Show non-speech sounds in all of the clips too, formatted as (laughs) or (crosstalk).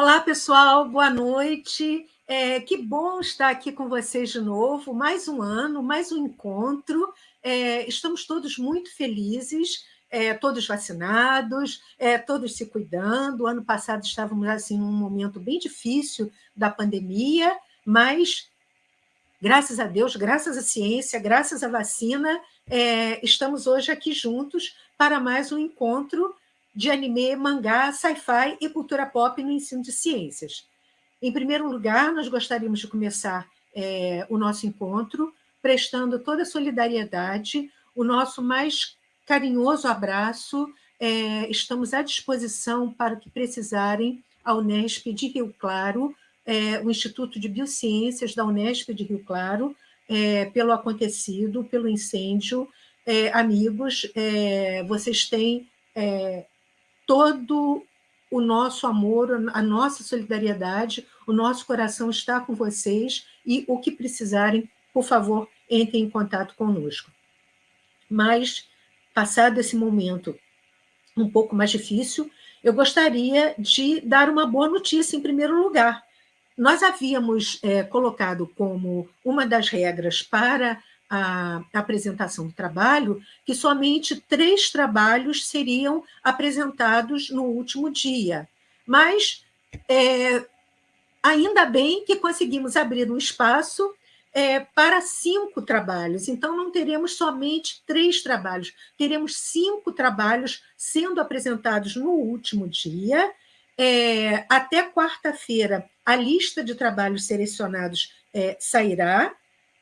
Olá, pessoal, boa noite. É, que bom estar aqui com vocês de novo. Mais um ano, mais um encontro. É, estamos todos muito felizes, é, todos vacinados, é, todos se cuidando. Ano passado estávamos assim num momento bem difícil da pandemia, mas graças a Deus, graças à ciência, graças à vacina, é, estamos hoje aqui juntos para mais um encontro de anime, mangá, sci-fi e cultura pop no ensino de ciências. Em primeiro lugar, nós gostaríamos de começar é, o nosso encontro prestando toda a solidariedade, o nosso mais carinhoso abraço. É, estamos à disposição para o que precisarem a Unesp de Rio Claro, é, o Instituto de Biociências da Unesp de Rio Claro, é, pelo acontecido, pelo incêndio. É, amigos, é, vocês têm todo o nosso amor, a nossa solidariedade, o nosso coração está com vocês e o que precisarem, por favor, entrem em contato conosco. Mas, passado esse momento um pouco mais difícil, eu gostaria de dar uma boa notícia em primeiro lugar. Nós havíamos é, colocado como uma das regras para a apresentação do trabalho, que somente três trabalhos seriam apresentados no último dia. Mas é, ainda bem que conseguimos abrir um espaço é, para cinco trabalhos. Então, não teremos somente três trabalhos, teremos cinco trabalhos sendo apresentados no último dia. É, até quarta-feira, a lista de trabalhos selecionados é, sairá,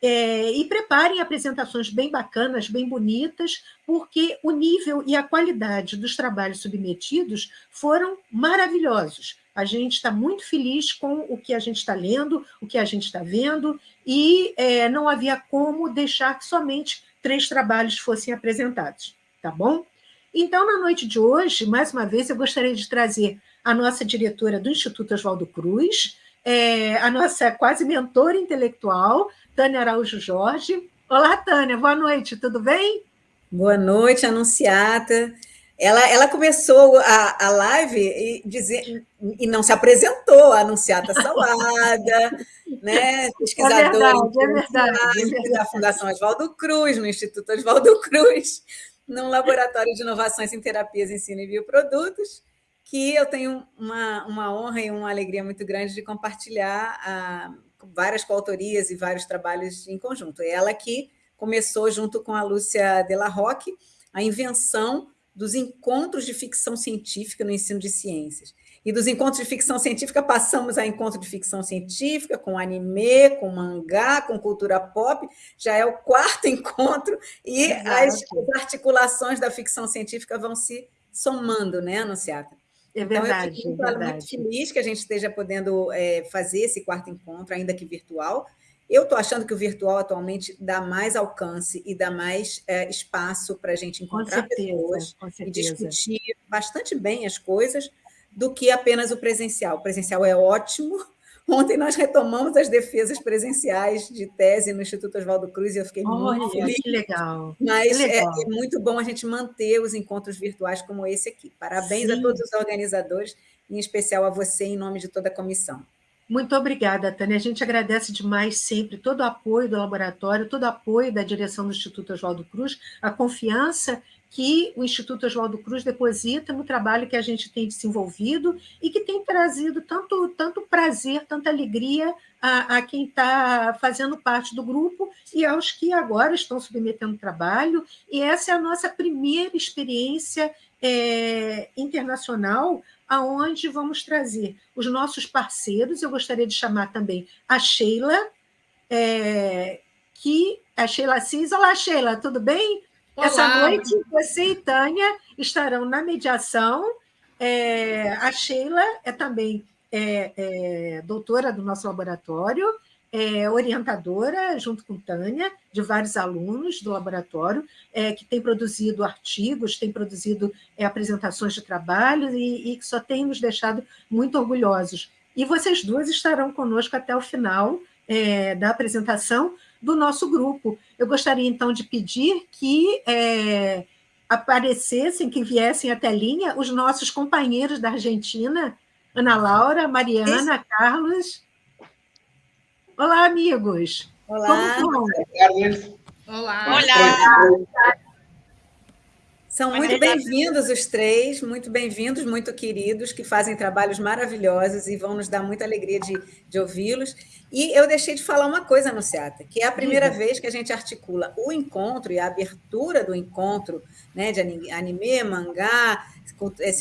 é, e preparem apresentações bem bacanas, bem bonitas, porque o nível e a qualidade dos trabalhos submetidos foram maravilhosos. A gente está muito feliz com o que a gente está lendo, o que a gente está vendo, e é, não havia como deixar que somente três trabalhos fossem apresentados, tá bom? Então, na noite de hoje, mais uma vez, eu gostaria de trazer a nossa diretora do Instituto Oswaldo Cruz, é, a nossa quase mentora intelectual, Tânia Araújo Jorge. Olá, Tânia, boa noite, tudo bem? Boa noite, Anunciata. Ela, ela começou a, a live e, dizer, e não se apresentou, a Anunciata Salada, (laughs) né? pesquisadora é verdade, é verdade, da Fundação Oswaldo Cruz, no Instituto Oswaldo Cruz, num laboratório de inovações em terapias, ensino e bioprodutos, que eu tenho uma, uma honra e uma alegria muito grande de compartilhar a, várias coautorias e vários trabalhos em conjunto. É ela que começou, junto com a Lúcia Delarroque, a invenção dos encontros de ficção científica no ensino de ciências. E dos encontros de ficção científica passamos a encontro de ficção científica, com anime, com mangá, com cultura pop, já é o quarto (laughs) encontro, e as, as, articulações da ficção científica vão se somando, né, Anunciata? É verdade. Então, eu fico é muito feliz que a gente esteja podendo é, fazer esse quarto encontro, ainda que virtual. Eu estou achando que o virtual atualmente dá mais alcance e dá mais é, espaço para a gente encontrar certeza, pessoas e discutir bastante bem as coisas do que apenas o presencial. O presencial é ótimo, Ontem nós retomamos as defesas presenciais de tese no Instituto Oswaldo Cruz e eu fiquei Olha, muito feliz. que legal. Mas que é, legal. é, muito bom a gente manter os encontros virtuais como esse aqui. Parabéns Sim. a todos os organizadores, em especial a você, em nome de toda a comissão. Muito obrigada, Tânia. A gente agradece demais sempre todo o apoio do laboratório, todo o apoio da direção do Instituto Oswaldo Cruz, a confiança que o Instituto Oswaldo Cruz deposita no trabalho que a gente tem desenvolvido e que tem trazido tanto, tanto prazer, tanta alegria a, a quem está fazendo parte do grupo e aos que agora estão submetendo trabalho. E essa é a nossa primeira experiência é, internacional aonde vamos trazer os nossos parceiros. Eu gostaria de chamar também a Sheila, é, que a Sheila Assis. Olá, Sheila, tudo bem? Olá. Essa noite, você e Tânia estarão na mediação. É, a Sheila é também é, é, doutora do nosso laboratório, é, orientadora, junto com Tânia, de vários alunos do laboratório, é, que tem produzido artigos, tem produzido é, apresentações de trabalho e, e que só tem nos deixado muito orgulhosos. E vocês duas estarão conosco até o final é, da apresentação, do nosso grupo. Eu gostaria, então, de pedir que é, aparecessem, que viessem à telinha os nossos companheiros da Argentina, Ana Laura, Mariana, Carlos. Olá, amigos. Olá. Olá. Olá. São muito bem-vindos os três, muito bem-vindos, muito queridos, que fazem trabalhos maravilhosos e vão nos dar muita alegria de, de ouvi-los. E eu deixei de falar uma coisa, Anunciata, que é a primeira uhum. vez que a gente articula o encontro e a abertura do encontro né, de anime, mangá,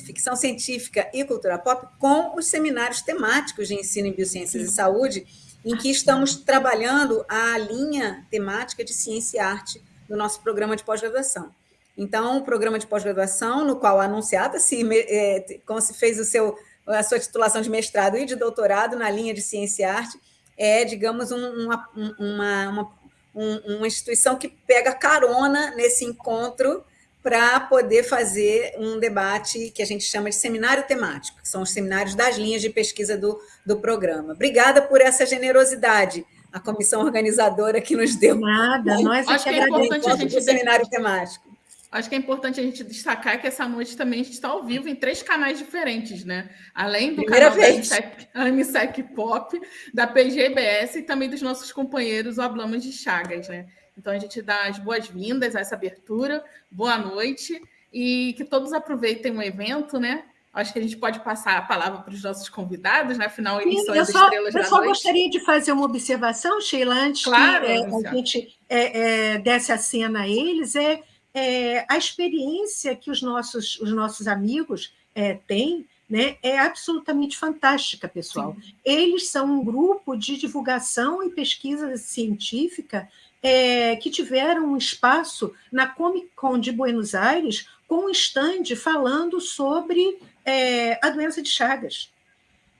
ficção científica e cultura pop com os seminários temáticos de ensino em biociências e saúde, em que estamos trabalhando a linha temática de ciência e arte do nosso programa de pós-graduação. Então, o programa de pós-graduação, no qual a anunciada se, é, como se fez o seu, a sua titulação de mestrado e de doutorado na linha de ciência e arte, é, digamos, um, uma, uma, uma, uma instituição que pega carona nesse encontro para poder fazer um debate que a gente chama de seminário temático, que são os seminários das linhas de pesquisa do, do programa. Obrigada por essa generosidade, a comissão organizadora que nos deu. Nada, nós Acho que é importante a gente... seminário temático. Acho que é importante a gente destacar que essa noite também a gente está ao vivo em três canais diferentes, né? Além do Primeira canal vez. da MSEC Pop, da PGBS e também dos nossos companheiros o Hablamos de Chagas, né? Então a gente dá as boas-vindas a essa abertura, boa noite e que todos aproveitem o evento, né? Acho que a gente pode passar a palavra para os nossos convidados, né? Afinal, eles são as só, estrelas da noite. Eu só gostaria de fazer uma observação, Sheila, antes claro, que é, a gente é, é, desse a cena a eles, é é, a experiência que os nossos, os nossos amigos é, têm né, é absolutamente fantástica, pessoal. Sim. Eles são um grupo de divulgação e pesquisa científica é, que tiveram um espaço na Comic Con de Buenos Aires com um stand falando sobre é, a doença de Chagas.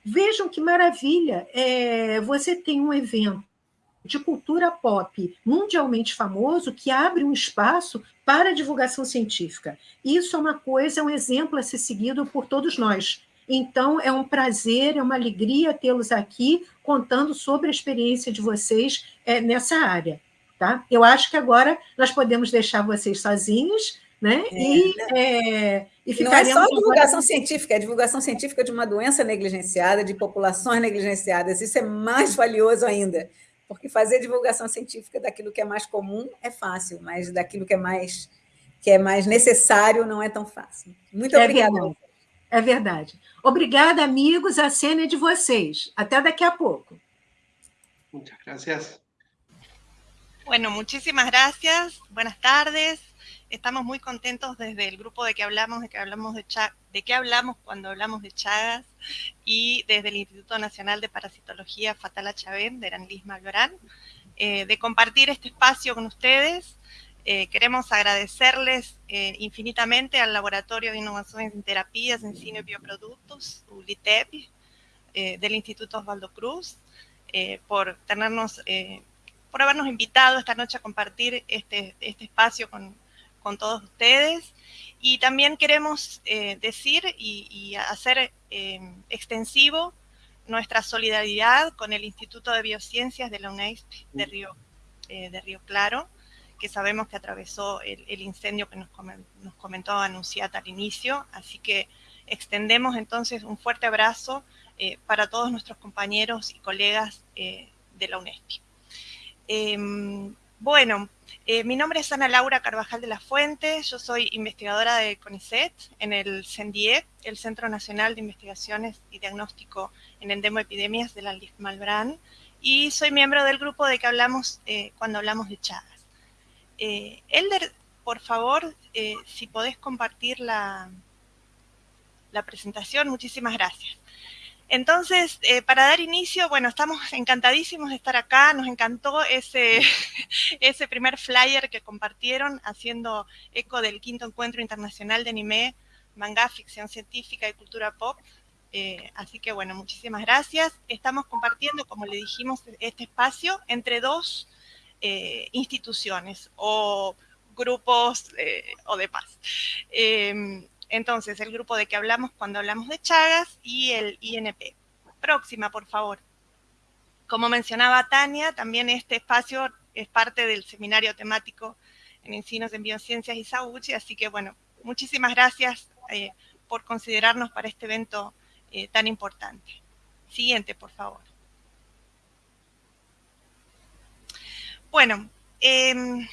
Vejam que maravilha! É, você tem um evento de cultura pop mundialmente famoso que abre um espaço para a divulgação científica. Isso é uma coisa, é um exemplo a ser seguido por todos nós. Então, é um prazer, é uma alegria tê-los aqui contando sobre a experiência de vocês é, nessa área. Tá? Eu acho que agora nós podemos deixar vocês sozinhos né? É, e? É, e Não é só divulgação científica, é divulgação científica de uma doença negligenciada, de populações negligenciadas. Isso é mais valioso ainda. Porque fazer divulgação científica daquilo que é mais comum é fácil, mas daquilo que é mais, que é mais necessário não é tão fácil. Muito é obrigada. Verdade. É verdade. Obrigada, amigos. A cena é de vocês. Até daqui a poco. Muchas gracias. Bueno, muchísimas gracias. Buenas tardes. Estamos muy contentos desde el grupo de que hablamos, de que hablamos de, de qué hablamos cuando hablamos de Chagas y desde el Instituto Nacional de Parasitología Fatala Chavén de Aranlis Malbrán, eh, de compartir este espacio con ustedes. Eh, queremos agradecerles eh, infinitamente al Laboratorio de Innovaciones en Terapias, Ensino y Bioproductos, ULITEP, del Instituto Osvaldo Cruz, por tenernos, por habernos invitado esta noche a compartir este, este espacio con, con todos ustedes. Y también queremos eh, decir y, hacer eh, extensivo nuestra solidaridad con el Instituto de Biociencias de la UNESP de Río, eh, de Río Claro, que sabemos que atravesó el, incendio que nos, nos comentó Anunciata al inicio. Así que extendemos entonces un fuerte abrazo para todos nuestros compañeros y colegas de la UNESP. Em, bueno, eh, mi nombre es Ana Laura Carvajal de la Fuente, yo soy investigadora de CONICET en el CENDIE, el Centro Nacional de Investigaciones y Diagnóstico en Endemoepidemias de la Malbrán, y soy miembro del grupo de que hablamos eh, cuando hablamos de Chagas. Eh, Elder, por favor, si podés compartir la presentación, muchísimas gracias. Entonces, eh, para dar inicio, bueno, estamos encantadísimos de estar acá, nos encantó ese, (laughs) ese primer flyer que compartieron haciendo eco del quinto encuentro internacional de anime, manga, ficción científica y cultura pop. Eh, así que bueno, muchísimas gracias. Estamos compartiendo, como le dijimos, este espacio entre dos eh, instituciones o grupos o demás. Entonces, el grupo de que hablamos cuando hablamos de Chagas y el INP. Próxima, por favor. Como mencionaba Tania, también este espacio es parte del seminario temático en Encinos en Biociencias y Sauchi, así que bueno, muchísimas gracias eh, por considerarnos para este evento eh, tan importante. Siguiente, por favor. Bueno, em,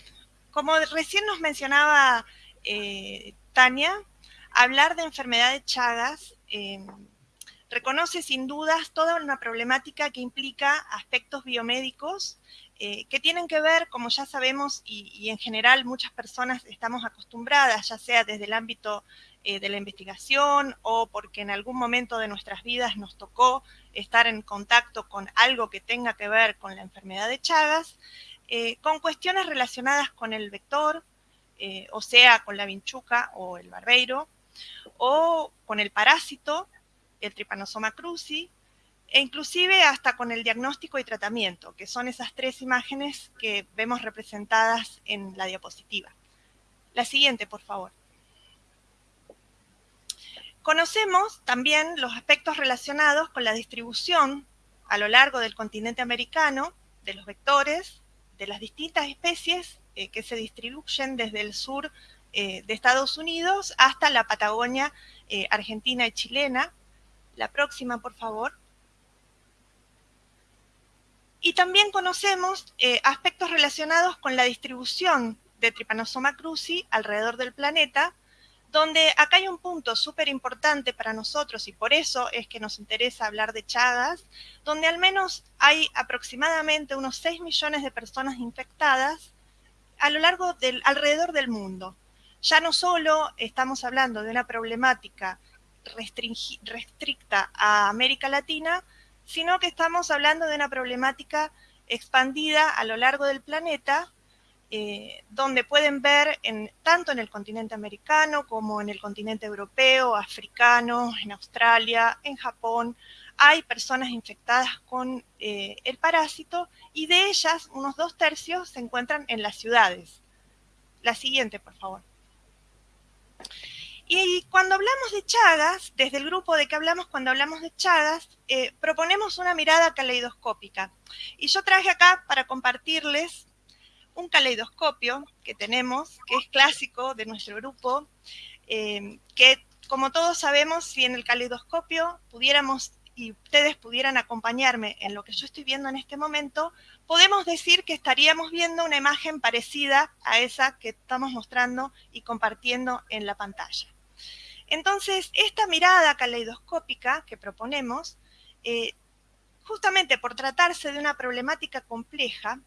como recién nos mencionaba eh, Tania, hablar de enfermedad de Chagas em, reconoce sin dudas toda una problemática que implica aspectos biomédicos eh, que tienen que ver, como ya sabemos, y, en general muchas personas estamos acostumbradas, ya sea desde el ámbito eh, de la investigación o porque en algún momento de nuestras vidas nos tocó estar en contacto con algo que tenga que ver con la enfermedad de Chagas, eh, con cuestiones relacionadas con el vector, o sea, con la vinchuca o el barbeiro, o con el parásito, el Trypanosoma cruzi, e inclusive hasta con el diagnóstico y tratamiento, que son esas tres imágenes que vemos representadas en la diapositiva. La siguiente, por favor. Conocemos también los aspectos relacionados con la distribución a lo largo del continente americano de los vectores, de las distintas especies eh, que se distribuyen desde el sur eh, de Estados Unidos hasta la Patagonia eh, argentina y chilena. La próxima, por favor. Y también conocemos eh, aspectos relacionados con la distribución de Trypanosoma cruzi alrededor del planeta, donde acá hay un punto súper importante para nosotros y por eso es que nos interesa hablar de Chagas, donde al menos hay aproximadamente unos 6 millones de personas infectadas a lo largo del, alrededor del mundo. Ya no solo estamos hablando de una problemática restricta a América Latina, sino que estamos hablando de una problemática expandida a lo largo del planeta, eh, donde pueden ver tanto en el continente americano como en el continente europeo, africano, en Australia, en Japón, hay personas infectadas con eh, el parásito y de ellas unos dos tercios se encuentran en las ciudades. La siguiente, por favor. Y cuando hablamos de Chagas, desde el grupo de que hablamos cuando hablamos de Chagas, eh, proponemos una mirada caleidoscópica. Y yo traje acá para compartirles un caleidoscopio que tenemos, que es clásico de nuestro grupo, eh, que como todos sabemos, si en el caleidoscopio pudiéramos y ustedes pudieran acompañarme en lo que yo estoy viendo en este momento, podemos decir que estaríamos viendo una imagen parecida a esa que estamos mostrando y compartiendo en la pantalla. Entonces, esta mirada caleidoscópica que proponemos, eh, justamente por tratarse de una problemática compleja,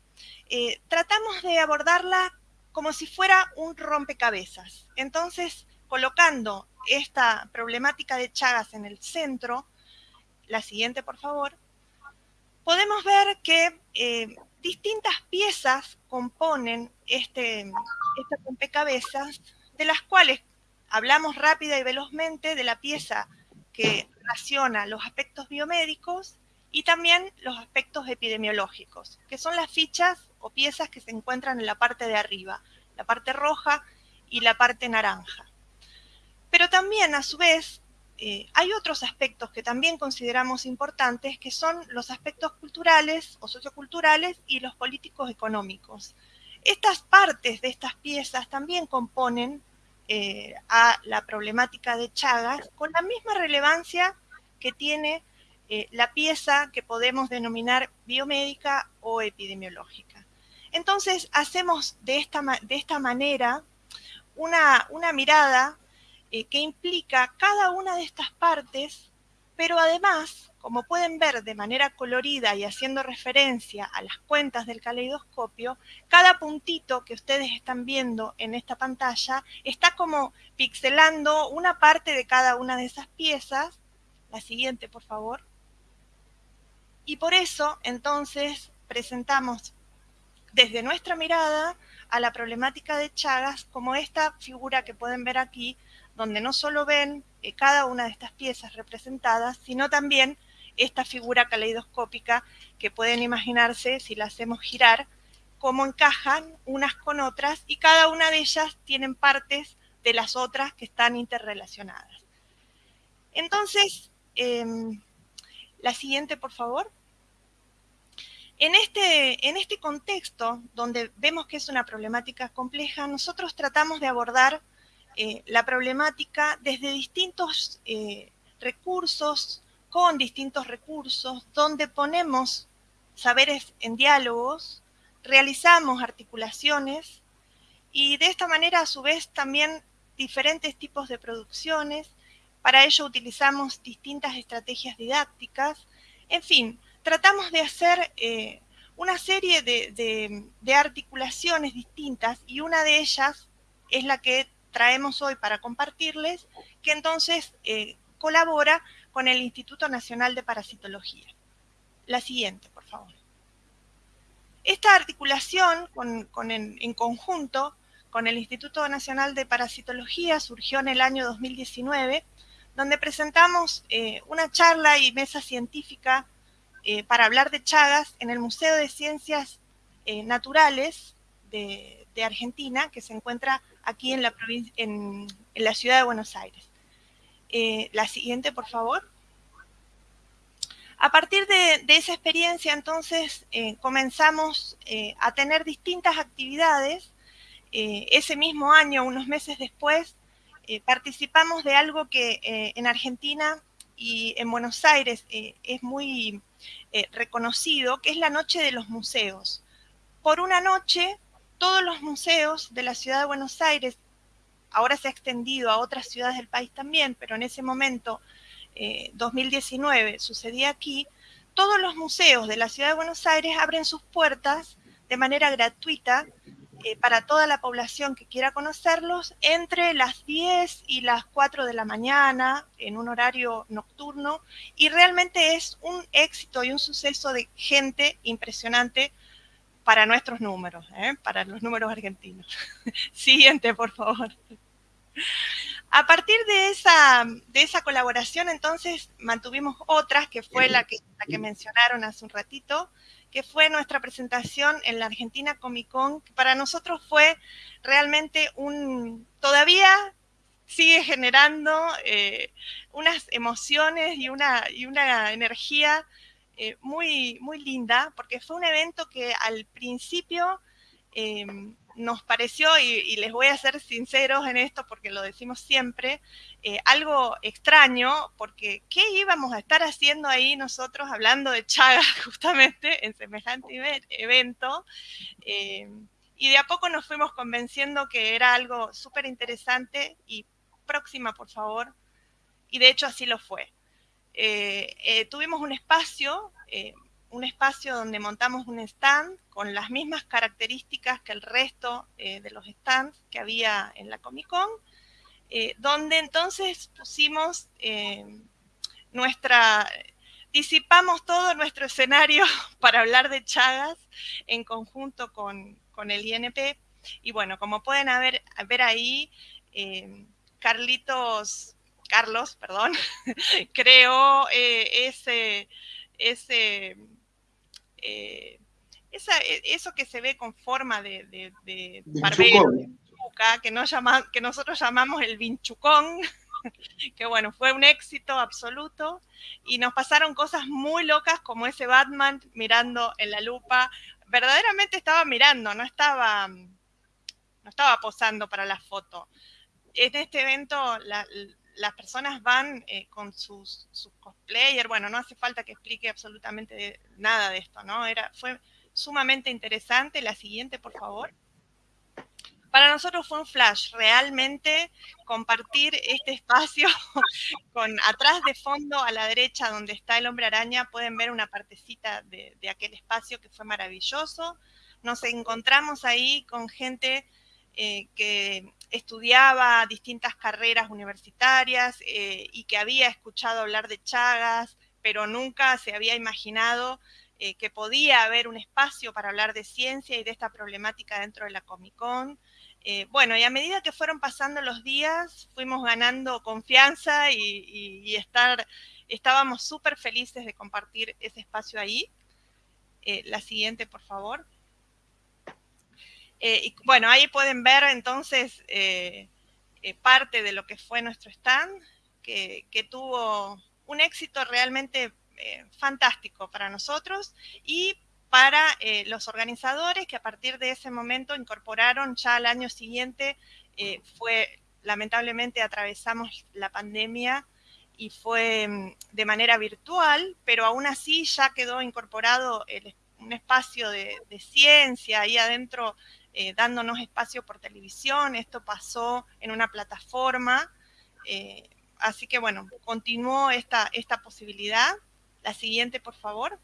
eh, tratamos de abordarla como si fuera un rompecabezas. Entonces, colocando esta problemática de Chagas en el centro, la siguiente por favor, podemos ver que eh, distintas piezas componen este, este rompecabezas, de las cuales hablamos rápida y velozmente de la pieza que relaciona los aspectos biomédicos y también los aspectos epidemiológicos, que son las fichas o piezas que se encuentran en la parte de arriba, la parte roja y la parte naranja. Pero también, a su vez, eh, hay otros aspectos que también consideramos importantes, que son los aspectos culturales o socioculturales y los políticos económicos. Estas partes de estas piezas también componen eh, a la problemática de Chagas con la misma relevancia que tiene eh, la pieza que podemos denominar biomédica o epidemiológica. Entonces, hacemos de esta, de esta manera una, una mirada eh, que implica cada una de estas partes, pero además como pueden ver de manera colorida y haciendo referencia a las cuentas del caleidoscopio, cada puntito que ustedes están viendo en esta pantalla está como pixelando una parte de cada una de esas piezas. La siguiente, por favor. Y por eso, entonces, presentamos desde nuestra mirada a la problemática de Chagas como esta figura que pueden ver aquí, donde no solo ven eh, cada una de estas piezas representadas, sino también esta figura caleidoscópica que pueden imaginarse si la hacemos girar, cómo encajan unas con otras y cada una de ellas tienen partes de las otras que están interrelacionadas. Entonces, em, la siguiente, por favor. En este, en este contexto, donde vemos que es una problemática compleja, nosotros tratamos de abordar eh, la problemática desde distintos eh, recursos con distintos recursos, donde ponemos saberes en diálogos, realizamos articulaciones y de esta manera a su vez también diferentes tipos de producciones. Para ello utilizamos distintas estrategias didácticas. En fin, tratamos de hacer eh, una serie de, articulaciones distintas y una de ellas es la que traemos hoy para compartirles, que entonces eh, colabora con el Instituto Nacional de Parasitología. La siguiente, por favor. Esta articulación en, conjunto con el Instituto Nacional de Parasitología surgió en el año 2019, donde presentamos eh, una charla y mesa científica eh, para hablar de Chagas en el Museo de Ciencias Naturales de, Argentina, que se encuentra aquí en la, en, la ciudad de Buenos Aires. Eh, la siguiente, por favor. A partir de, esa experiencia, entonces, comenzamos a tener distintas actividades. ese mismo año, unos meses después, participamos de algo que en Argentina y en Buenos Aires es muy eh, reconocido, que es la Noche de los Museos. Por una noche, todos los museos de la ciudad de Buenos Aires, ahora se ha extendido a otras ciudades del país también, pero en ese momento, 2019, eh, sucedía aquí, todos los museos de la ciudad de Buenos Aires abren sus puertas de manera gratuita eh, para toda la población que quiera conocerlos entre las 10 y las 4 de la mañana en un horario nocturno y realmente es un éxito y un suceso de gente impresionante para nuestros números, ¿eh? para los números argentinos. (laughs) Siguiente, por favor. A partir de esa, de esa colaboración, entonces, mantuvimos otras, que fue la que, la que mencionaron hace un ratito, que fue nuestra presentación en la Argentina Comic Con, que para nosotros fue realmente un, todavía sigue generando eh, unas emociones y una, y una energía eh, muy, muy linda, porque fue un evento que al principio eh, nos pareció, y, les voy a ser sinceros en esto porque lo decimos siempre, eh, algo extraño, porque ¿qué íbamos a estar haciendo ahí nosotros hablando de Chagas (laughs) justamente en semejante evento? Eh, y de a poco nos fuimos convenciendo que era algo súper interesante y próxima, por favor. Y de hecho así lo fue. Eh, tuvimos un espacio un espacio donde montamos un stand con las mismas características que el resto eh, de los stands que había en la Comic Con, eh, donde entonces pusimos eh, nuestra, disipamos todo nuestro escenario (laughs) para hablar de Chagas en conjunto con, el INP. Y bueno, como pueden ver, ver ahí, Carlitos, Carlos, perdón, (laughs) creó ese, ese eh, e, eso que se ve con forma de, de, barbero, que, no llama, que nosotros llamamos el vinchucón, (laughs) que bueno, fue un éxito absoluto. Y nos pasaron cosas muy locas como ese Batman mirando en la lupa, verdaderamente estaba mirando, no estaba, no estaba posando para la foto. En este evento las personas van eh, con sus, sus cosplayers, bueno, no hace falta que explique absolutamente nada de esto, ¿no? Era, fue sumamente interesante. La siguiente, por favor. Para nosotros fue un flash, realmente compartir este espacio (laughs) con atrás de fondo a la derecha donde está el hombre araña, pueden ver una partecita de, de aquel espacio que fue maravilloso. Nos encontramos ahí con gente eh, que estudiaba distintas carreras universitarias eh, y que había escuchado hablar de Chagas, pero nunca se había imaginado eh, que podía haber un espacio para hablar de ciencia y de esta problemática dentro de la Comic Con. bueno, y a medida que fueron pasando los días, fuimos ganando confianza y, estar, estábamos súper felices de compartir ese espacio ahí. la siguiente, por favor. Eh, y bueno, ahí pueden ver entonces eh, eh, parte de lo que fue nuestro stand, que, tuvo un éxito realmente fantástico para nosotros y para los organizadores que a partir de ese momento incorporaron ya al año siguiente, fue lamentablemente atravesamos la pandemia y fue mm, de manera virtual, pero aún así ya quedó incorporado un espacio de, ciencia ahí adentro, eh, dándonos espacio por televisión. Esto pasó en una plataforma. Eh, así que bueno, continuó esta, esta posibilidad. La siguiente, por favor.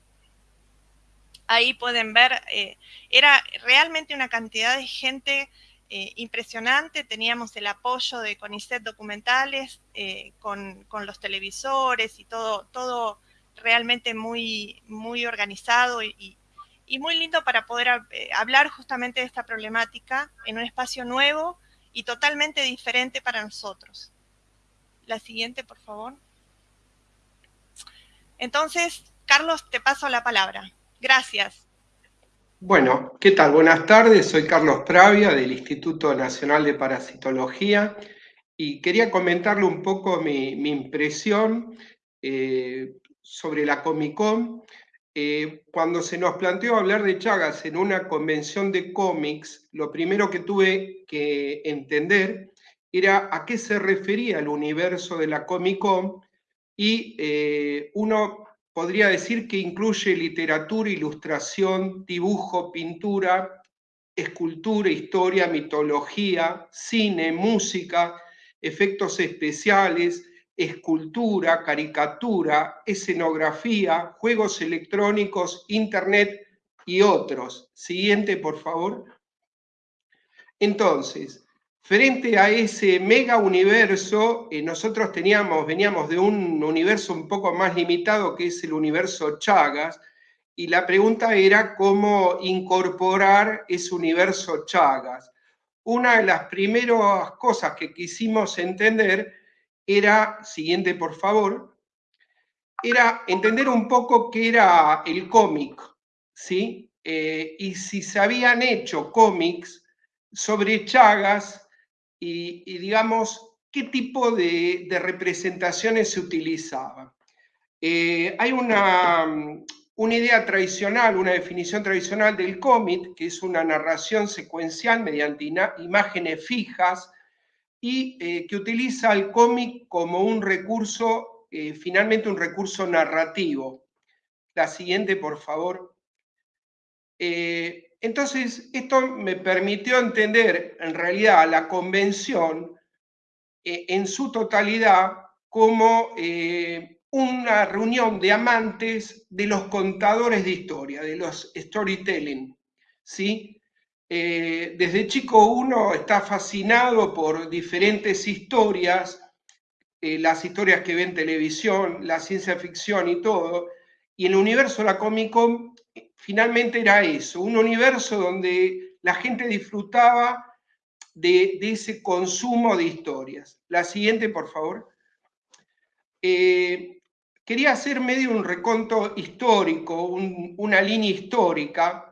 Ahí pueden ver, eh, era realmente una cantidad de gente impresionante, teníamos el apoyo de CONICET Documentales eh, con, los televisores y todo, todo realmente muy, muy organizado y, muy lindo para poder eh, hablar justamente de esta problemática en un espacio nuevo y totalmente diferente para nosotros. La siguiente, por favor. Entonces, Carlos, te paso la palabra. Gracias. Bueno, ¿qué tal? Buenas tardes, soy Carlos Pravia del Instituto Nacional de Parasitología y quería comentarle un poco mi, impresión eh, sobre la Comic Con. Eh, cuando se nos planteó hablar de Chagas en una convención de cómics, lo primero que tuve que entender era a qué se refería el universo de la Comic y eh, uno podría decir que incluye literatura, ilustración, dibujo, pintura, escultura, historia, mitología, cine, música, efectos especiales, escultura, caricatura, escenografía, juegos electrónicos, internet y otros. Siguiente, por favor. Entonces, Frente a ese mega universo, eh, nosotros teníamos, veníamos de un universo un poco más limitado que es el universo Chagas, y la pregunta era cómo incorporar ese universo Chagas. Una de las primeras cosas que quisimos entender era, siguiente por favor, era entender un poco qué era el cómic, ¿sí? Eh, y si se habían hecho cómics sobre Chagas y, digamos, qué tipo de, representaciones se utilizaban. Eh, hay una, una, idea tradicional, una definición tradicional del cómic, que es una narración secuencial mediante imágenes fijas y eh, que utiliza el cómic como un recurso, eh, finalmente un recurso narrativo. La siguiente, por favor. Entonces, esto me permitió entender en realidad la convención eh, en su totalidad como eh, una reunión de amantes de los contadores de historia, de los storytelling. ¿sí? Eh, desde chico uno está fascinado por diferentes historias, las historias que ve en televisión, la ciencia ficción y todo, y el universo de la Comic Con finalmente era eso, un universo donde la gente disfrutaba de, ese consumo de historias. La siguiente, por favor. Eh, quería hacer medio un reconto histórico, una línea histórica,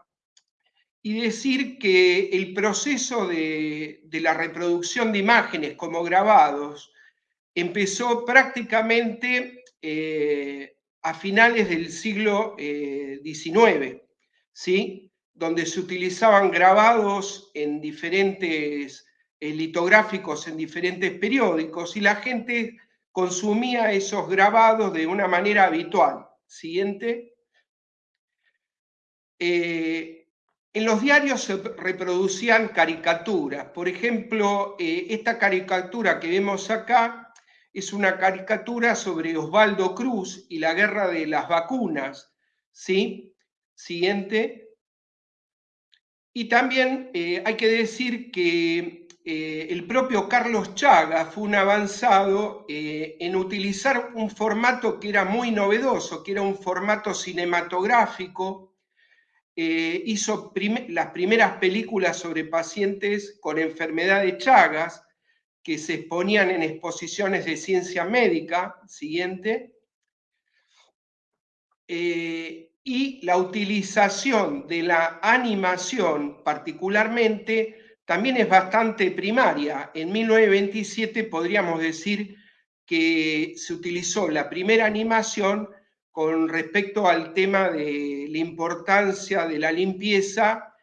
y decir que el proceso de, la reproducción de imágenes como grabados empezó prácticamente eh, a finales del siglo XIX, eh, ¿sí? donde se utilizaban grabados en diferentes eh, litográficos en diferentes periódicos y la gente consumía esos grabados de una manera habitual. Siguiente. En los diarios se reproducían caricaturas. Por ejemplo, esta caricatura que vemos acá es una caricatura sobre Osvaldo Cruz y la guerra de las vacunas. ¿sí? Siguiente. Y también eh, hay que decir que eh, el propio Carlos Chaga fue un avanzado eh, en utilizar un formato que era muy novedoso, que era un formato cinematográfico. Hizo las primeras películas sobre pacientes con enfermedad de Chagas, que se exponían en exposiciones de ciencia médica, siguiente, eh, y la utilización de la animación particularmente también es bastante primaria. En 1927 podríamos decir que se utilizó la primera animación con respecto al tema de la importancia de la limpieza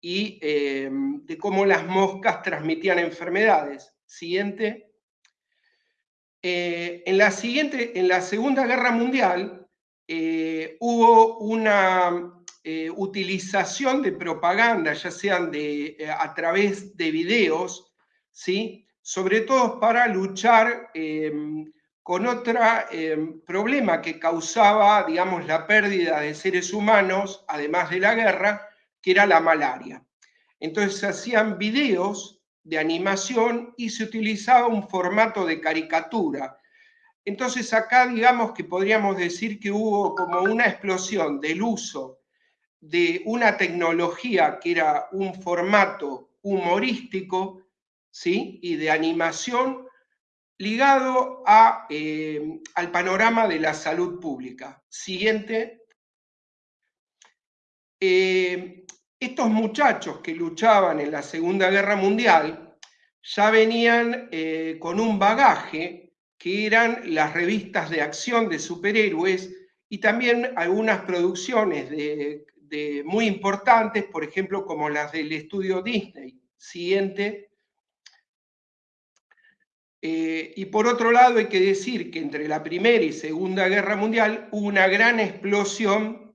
y eh, de cómo las moscas transmitían enfermedades. Siguiente. Eh, en, la siguiente, en la Segunda Guerra Mundial eh, hubo una eh, utilización de propaganda, ya sean de, a través de videos, ¿sí? sobre todo para luchar con otro problema que causaba, digamos, la pérdida de seres humanos, además de la guerra, que era la malaria. Entonces se hacían videos de animación y se utilizaba un formato de caricatura. Entonces acá digamos que podríamos decir que hubo como una explosión del uso de una tecnología que era un formato humorístico ¿sí? y de animación ligado eh, al panorama de la salud pública. Siguiente. Eh, estos muchachos que luchaban en la Segunda Guerra Mundial ya venían eh, con un bagaje que eran las revistas de acción de superhéroes y también algunas producciones muy importantes, por ejemplo, como las del estudio Disney. Siguiente. Eh, y por otro lado, hay que decir que entre la Primera y Segunda Guerra Mundial hubo una gran explosión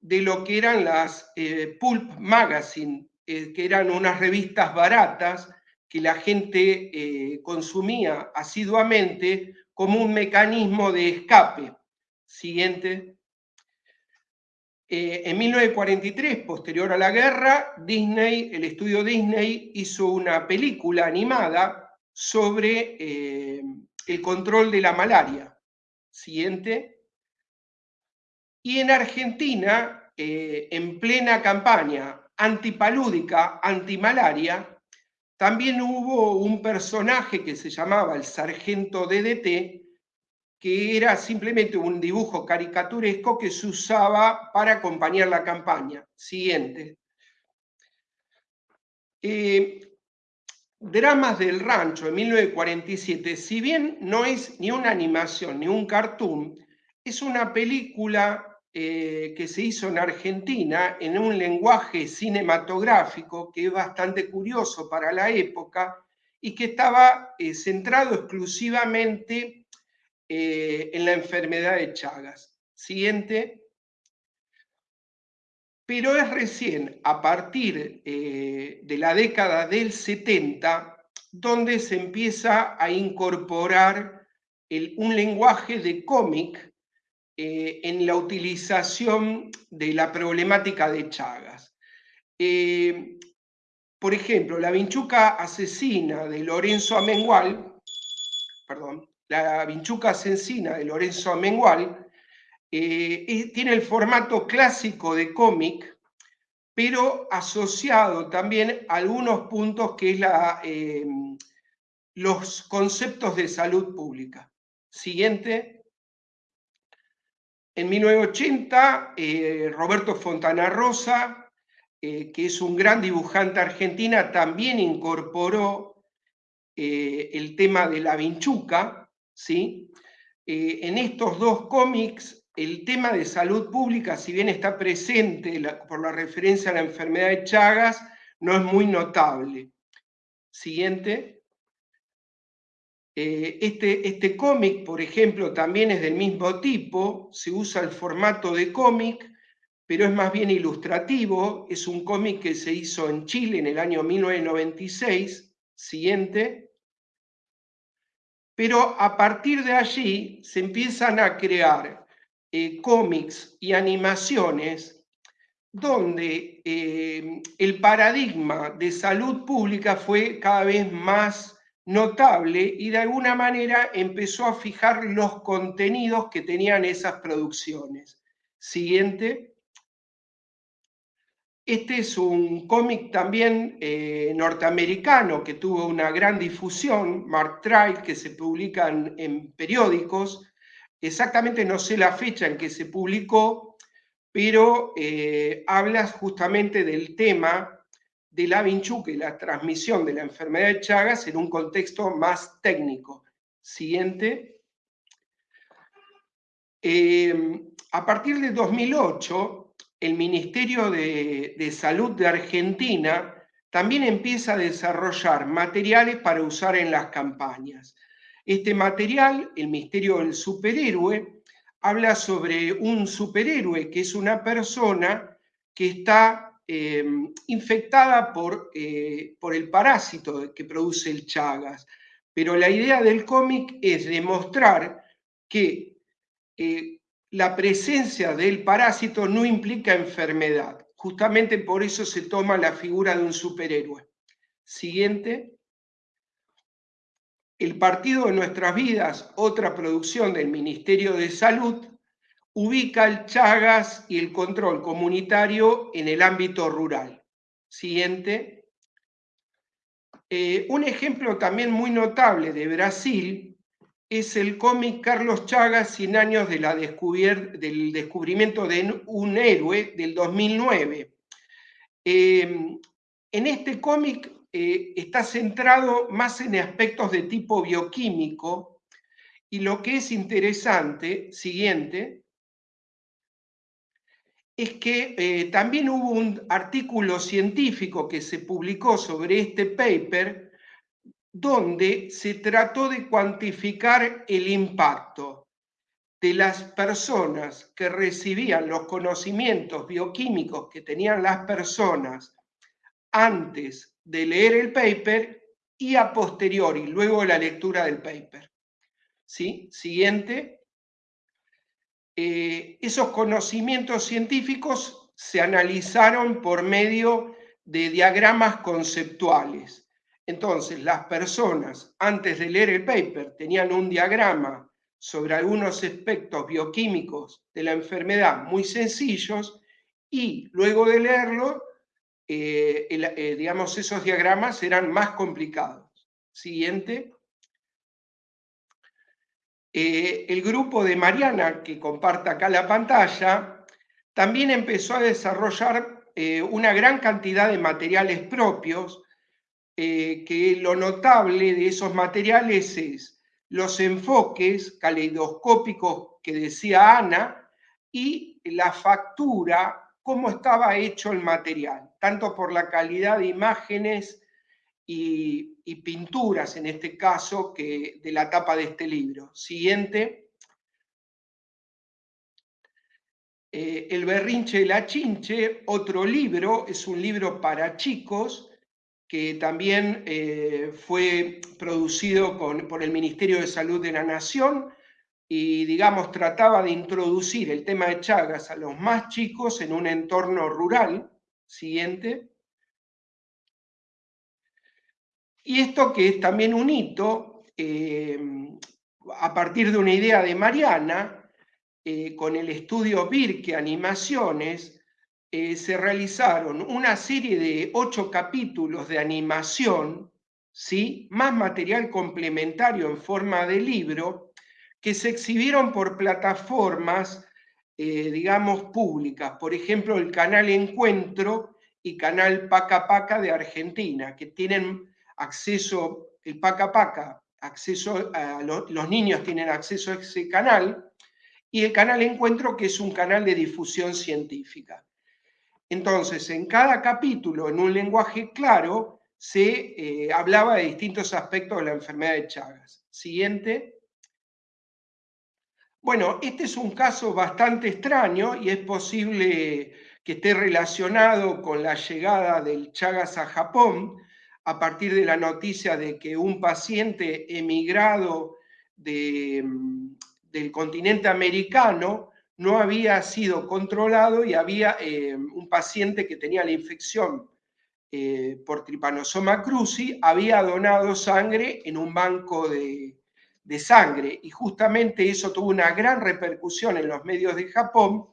de lo que eran las eh, Pulp Magazine, eh, que eran unas revistas baratas que la gente consumía asiduamente como un mecanismo de escape. Siguiente. en 1943, posterior a la guerra, Disney, el estudio Disney hizo una película animada sobre el control de la malaria. Siguiente. Y en Argentina, eh, en plena campaña antipalúdica, antimalaria, también hubo un personaje que se llamaba el sargento DDT, que era simplemente un dibujo caricaturesco que se usaba para acompañar la campaña. Siguiente. Eh, Dramas del Rancho de 1947, si bien no es ni una animación ni un cartoon, es una película eh, que se hizo en Argentina en un lenguaje cinematográfico que es bastante curioso para la época y que estaba eh, centrado exclusivamente eh, en la enfermedad de Chagas. Siguiente. Pero es recién a partir de la década del 70 donde se empieza a incorporar un lenguaje de cómic eh, en la utilización de la problemática de Chagas. Eh, por ejemplo, la vinchuca asesina de Lorenzo Amengual, perdón, la vinchuca asesina de Lorenzo Amengual, eh, tiene el formato clásico de cómic, pero asociado también a algunos puntos que es la, los conceptos de salud pública. Siguiente. En 1980, eh, Roberto Fontana Rosa, eh, que es un gran dibujante argentina, también incorporó eh, el tema de la vinchuca. ¿sí? en estos dos cómics, el tema de salud pública, si bien está presente por la referencia a la enfermedad de Chagas, no es muy notable. Siguiente. Eh, este, este cómic, por ejemplo, también es del mismo tipo, se usa el formato de cómic, pero es más bien ilustrativo, es un cómic que se hizo en Chile en el año 1996, siguiente, pero a partir de allí se empiezan a crear eh, cómics y animaciones donde eh, el paradigma de salud pública fue cada vez más notable y de alguna manera empezó a fijar los contenidos que tenían esas producciones. Siguiente. Este es un cómic también eh, norteamericano que tuvo una gran difusión, Mark Trial, que se publican en periódicos. Exactamente no sé la fecha en que se publicó, pero eh, habla justamente del tema de la vinchuca y la transmisión de la enfermedad de Chagas en un contexto más técnico. Siguiente. Eh, a partir de 2008, el Ministerio de Salud de Argentina también empieza a desarrollar materiales para usar en las campañas. Este material, El misterio del superhéroe, habla sobre un superhéroe que es una persona que está eh, infectada por, eh, por el parásito que produce el Chagas. Pero la idea del cómic es demostrar que eh, la presencia del parásito no implica enfermedad. Justamente por eso se toma la figura de un superhéroe. Siguiente. El Partido de Nuestras Vidas, otra producción del Ministerio de Salud, ubica el Chagas y el control comunitario en el ámbito rural. Siguiente. Eh, un ejemplo también muy notable de Brasil es el cómic Carlos Chagas, 100 años de la del descubrimiento de un héroe del 2009. Eh, en este cómic eh, está centrado más en aspectos de tipo bioquímico y lo que es interesante, siguiente, es que eh, también hubo un artículo científico que se publicó sobre este paper donde se trató de cuantificar el impacto de las personas que recibían los conocimientos bioquímicos que tenían las personas antes de leer el paper y a posteriori, luego de la lectura del paper. ¿Sí? Siguiente. Eh, esos conocimientos científicos se analizaron por medio de diagramas conceptuales. Entonces, las personas, antes de leer el paper, tenían un diagrama sobre algunos aspectos bioquímicos de la enfermedad muy sencillos y luego de leerlo eh, eh, digamos, esos diagramas eran más complicados. Siguiente. Eh, el grupo de Mariana, que comparte acá la pantalla, también empezó a desarrollar una gran cantidad de materiales propios, que lo notable de esos materiales es los enfoques caleidoscópicos que decía Ana y la factura cómo estaba hecho el material, tanto por la calidad de imágenes y, pinturas, en este caso, que de la tapa de este libro. Siguiente. Eh, el berrinche de la chinche, otro libro, es un libro para chicos que también eh, fue producido por el Ministerio de Salud de la Nación y, digamos, trataba de introducir el tema de Chagas a los más chicos en un entorno rural. Siguiente. Y esto que es también un hito, eh, a partir de una idea de Mariana, eh, con el estudio Virque Animaciones, eh, se realizaron una serie de ocho capítulos de animación, ¿sí? más material complementario en forma de libro, que se exhibieron por plataformas, eh, digamos, públicas, por ejemplo, el canal Encuentro y canal Paca Paca de Argentina, que tienen acceso, el Paca Paca, acceso los niños tienen acceso a ese canal, y el canal Encuentro, que es un canal de difusión científica. Entonces, en cada capítulo, en un lenguaje claro, se eh, hablaba de distintos aspectos de la enfermedad de Chagas. Siguiente. Bueno, este es un caso bastante extraño y es posible que esté relacionado con la llegada del Chagas a Japón a partir de la noticia de que un paciente emigrado mm, del continente americano no había sido controlado y había eh, un paciente que tenía la infección eh, por tripanosoma cruzi, había donado sangre en un banco de, de sangre y justamente eso tuvo una gran repercusión en los medios de Japón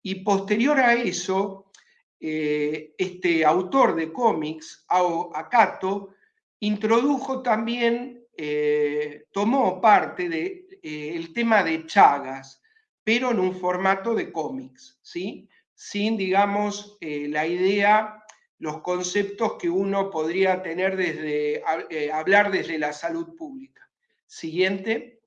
y posterior a eso, eh, este autor de cómics, Ao Akato, introdujo también, eh, tomó parte del de, eh, tema de Chagas, pero en un formato de cómics, ¿sí? sin, digamos, la idea, los conceptos que uno podría tener desde, hablar desde la salud pública. Siguiente.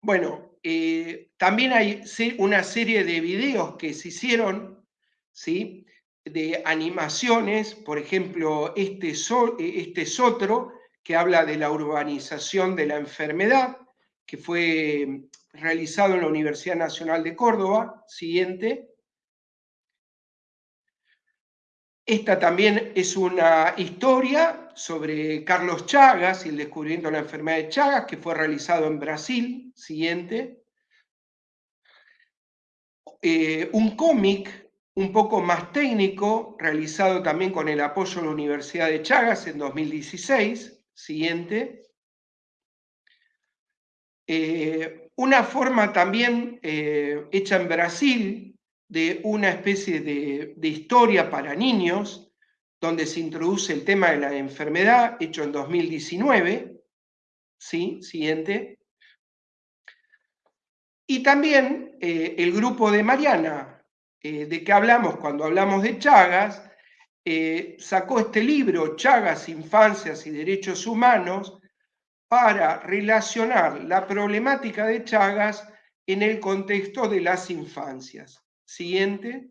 Bueno, eh, también hay una serie de videos que se hicieron, ¿sí? De animaciones, por ejemplo, este, este es otro, que habla de la urbanización de la enfermedad, que fue realizado en la Universidad Nacional de Córdoba. Siguiente. Esta también es una historia sobre Carlos Chagas y el descubrimiento de la enfermedad de Chagas, que fue realizado en Brasil. Siguiente. Eh, un cómic un poco más técnico, realizado también con el apoyo de la Universidad de Chagas en 2016. Siguiente. Eh, una forma también eh, hecha en Brasil de una especie de, historia para niños, donde se introduce el tema de la enfermedad, hecho en 2019. ¿Sí? Siguiente. Y también eh, el grupo de Mariana, eh, de que hablamos cuando hablamos de Chagas, eh, sacó este libro, Chagas, Infancias y Derechos Humanos, para relacionar la problemática de Chagas en el contexto de las infancias. Siguiente.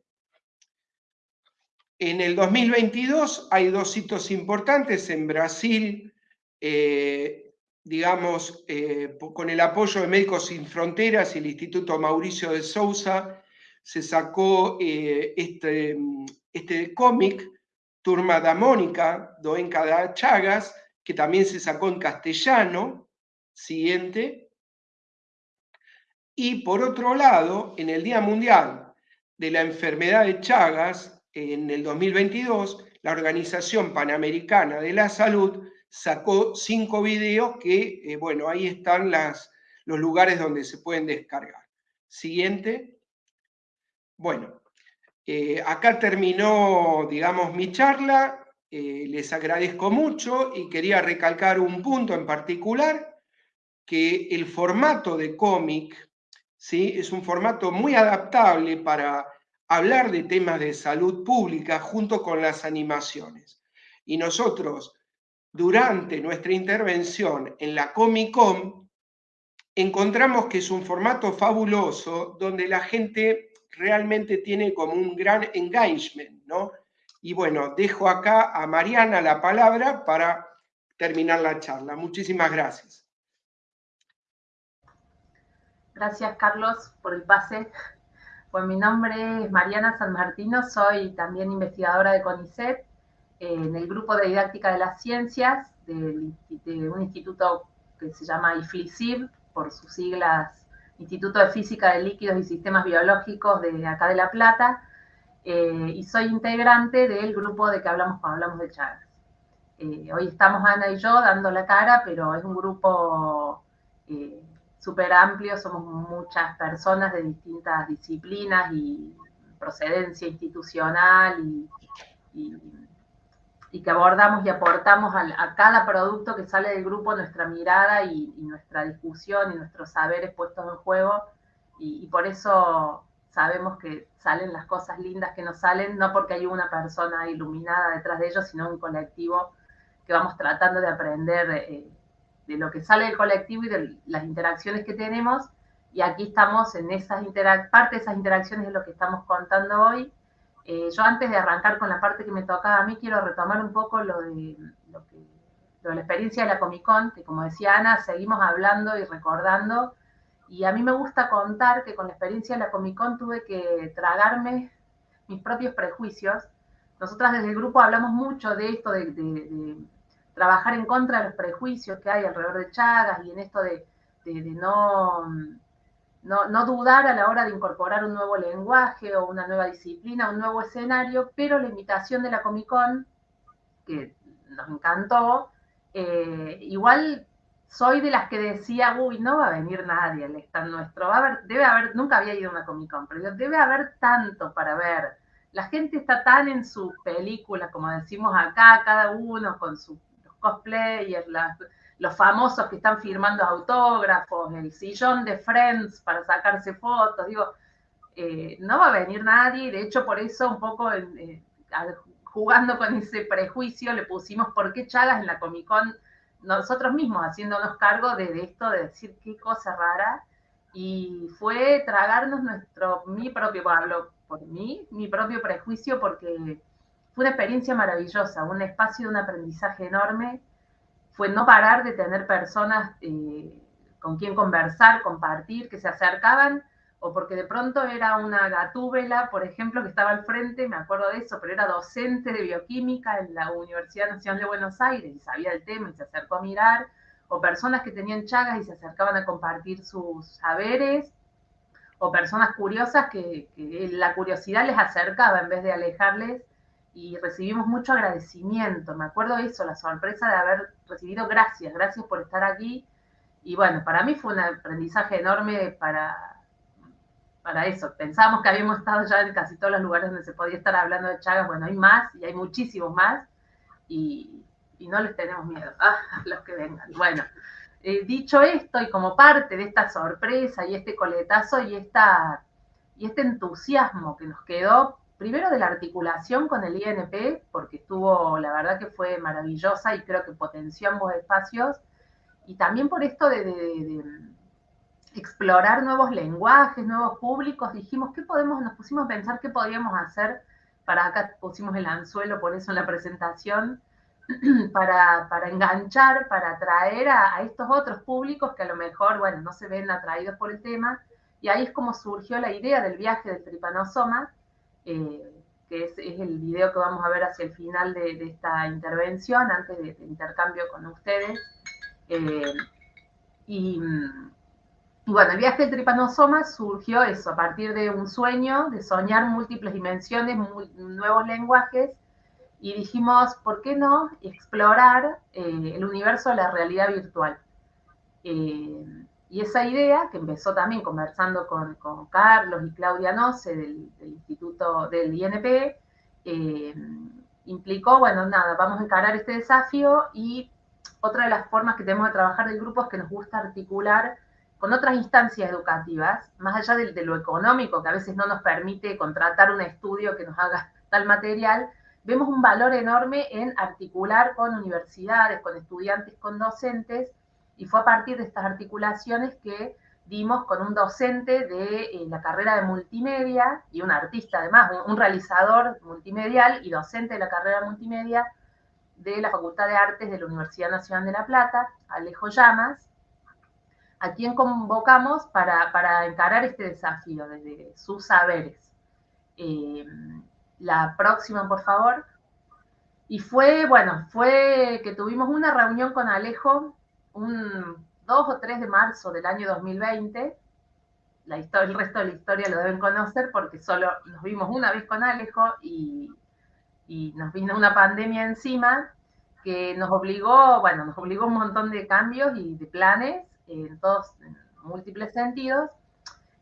En el 2022 hay dos hitos importantes en Brasil, eh, digamos, eh, con el apoyo de Médicos Sin Fronteras y el Instituto Mauricio de Sousa, se sacó eh, este, este cómic, Turma da Mónica, Doenca da Chagas, que también se sacó en castellano. Siguiente. Y por otro lado, en el Día Mundial de la enfermedad de Chagas, en el 2022, la Organización Panamericana de la Salud sacó cinco videos que, eh, bueno, ahí están los lugares donde se pueden descargar. Siguiente. Bueno, eh, acá terminó, digamos, mi charla. Eh, les agradezco mucho y quería recalcar un punto en particular, que el formato de cómic ¿sí? Es un formato muy adaptable para hablar de temas de salud pública junto con las animaciones. Y nosotros, durante nuestra intervención en la Comic Con, encontramos que es un formato fabuloso donde la gente realmente tiene como un gran engagement, ¿no? Y bueno, dejo acá a Mariana la palabra para terminar la charla. Muchísimas gracias. Gracias, Carlos, por el pase. Pues mi nombre es Mariana San Martino, soy también investigadora de CONICET eh, en el grupo de didáctica de las ciencias de, un instituto que se llama IFLICIB, por sus siglas Instituto de Física de Líquidos y Sistemas Biológicos de acá de La Plata, eh, y soy integrante del grupo de que hablamos cuando hablamos de Chagas. Eh, hoy estamos Ana y yo dando la cara, pero es un grupo súper amplio, somos muchas personas de distintas disciplinas y procedencia institucional y, y, que abordamos y aportamos a, cada producto que sale del grupo nuestra mirada y, nuestra discusión y nuestros saberes puestos en juego y, por eso sabemos que salen las cosas lindas que nos salen, no porque hay una persona iluminada detrás de ellos, sino un colectivo que vamos tratando de aprender. Eh, de lo que sale del colectivo y de las interacciones que tenemos. Y aquí estamos en esas parte de esas interacciones de lo que estamos contando hoy. Eh, yo antes de arrancar con la parte que me tocaba a mí, quiero retomar un poco lo de, lo que, lo de la experiencia de la Comic Con, que como decía Ana, seguimos hablando y recordando. Y a mí me gusta contar que con la experiencia de la Comic Con tuve que tragarme mis propios prejuicios. Nosotras desde el grupo hablamos mucho de esto, de trabajar en contra de los prejuicios que hay alrededor de Chagas y en esto de, no, no, dudar a la hora de incorporar un nuevo lenguaje o una nueva disciplina, un nuevo escenario, pero la invitación de la Comic Con, que nos encantó, eh, igual soy de las que decía, uy, no va a venir nadie al stand nuestro, va a haber, debe haber, nunca había ido a una Comic Con, pero debe haber tanto para ver. La gente está tan en su película, como decimos acá, cada uno con su cosplayers, los famosos que están firmando autógrafos, el sillón de Friends para sacarse fotos, digo, eh, no va a venir nadie, de hecho por eso un poco eh, jugando con ese prejuicio le pusimos por qué Chagas en la Comic Con, nosotros mismos haciéndonos cargo de, esto, de decir qué cosa rara, y fue tragarnos nuestro, mi propio, por mí, mi propio prejuicio, porque fue una experiencia maravillosa, un espacio de un aprendizaje enorme. fue no parar de tener personas eh, con quien conversar, compartir, que se acercaban, o porque de pronto era una gatúbela, por ejemplo, que estaba al frente, me acuerdo de eso, pero era docente de bioquímica en la Universidad Nacional de Buenos Aires y sabía el tema y se acercó a mirar, o personas que tenían chagas y se acercaban a compartir sus saberes, o personas curiosas que, la curiosidad les acercaba en vez de alejarles y recibimos mucho agradecimiento. Me acuerdo eso, la sorpresa de haber recibido gracias, gracias por estar aquí. Y bueno, para mí fue un aprendizaje enorme para, para eso. Pensábamos que habíamos estado ya en casi todos los lugares donde se podía estar hablando de Chagas. Bueno, hay más y hay muchísimos más. Y, y no les tenemos miedo a (laughs) los que vengan. Bueno, eh, dicho esto, y como parte de esta sorpresa y este coletazo y, esta, y este entusiasmo que nos quedó, primero de la articulación con el INP, porque estuvo, la verdad que fue maravillosa y creo que potenció ambos espacios, y también por esto de, explorar nuevos lenguajes, nuevos públicos, dijimos, ¿qué podemos, nos pusimos a pensar qué podríamos hacer, para acá pusimos el anzuelo, por eso en la presentación, (clears throat) para, para, enganchar, para atraer a, estos otros públicos que a lo mejor, bueno, no se ven atraídos por el tema. Y ahí es como surgió la idea del viaje del tripanosoma, eh, que es, el video que vamos a ver hacia el final de, esta intervención, antes del intercambio con ustedes. Eh, y, bueno, el viaje del tripanosoma surgió eso, a partir de un sueño, de soñar múltiples dimensiones, nuevos lenguajes, y dijimos, ¿por qué no explorar eh, el universo de la realidad virtual? Y esa idea, que empezó también conversando con, Carlos y Claudia Noce del, Instituto del INP, eh, implicó, bueno, nada, vamos a encarar este desafío y otra de las formas que tenemos de trabajar del grupo es que nos gusta articular con otras instancias educativas, más allá de lo económico, que a veces no nos permite contratar un estudio que nos haga (laughs) tal material, vemos un valor enorme en articular con universidades, con estudiantes, con docentes, y fue a partir de estas articulaciones que dimos con un docente de eh, la carrera de multimedia y un artista además, un, realizador multimedial y docente de la carrera multimedia de la Facultad de Artes de la Universidad Nacional de La Plata, Alejo Llamas, a quien convocamos para, encarar este desafío desde sus saberes. Eh, la próxima, por favor. Y fue, bueno, fue que tuvimos una reunión con Alejo un 2 o 3 de marzo del año 2020. La historia, el resto de la historia lo deben conocer porque solo nos vimos una vez con Alejo y, y nos vino una pandemia encima que nos obligó, bueno, nos obligó un montón de cambios y de planes en todos, en múltiples sentidos,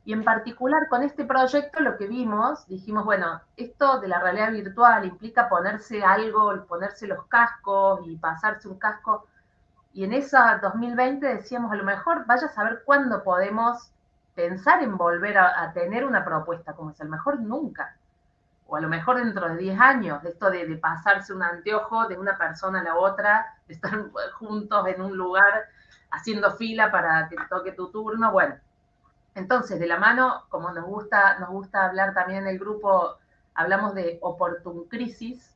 y en particular con este proyecto lo que vimos, dijimos, bueno, esto de la realidad virtual implica ponerse algo, ponerse los cascos y pasarse un casco. Y en esa 2020 decíamos, a lo mejor vaya a saber cuándo podemos pensar en volver a, tener una propuesta como es, a lo mejor nunca. O a lo mejor dentro de 10 años, esto de, de pasarse un anteojo de una persona a la otra, de estar (laughs) juntos en un lugar haciendo fila para que toque tu turno. Bueno, entonces, de la mano, como nos gusta, nos gusta hablar también en el grupo, hablamos de oportun crisis.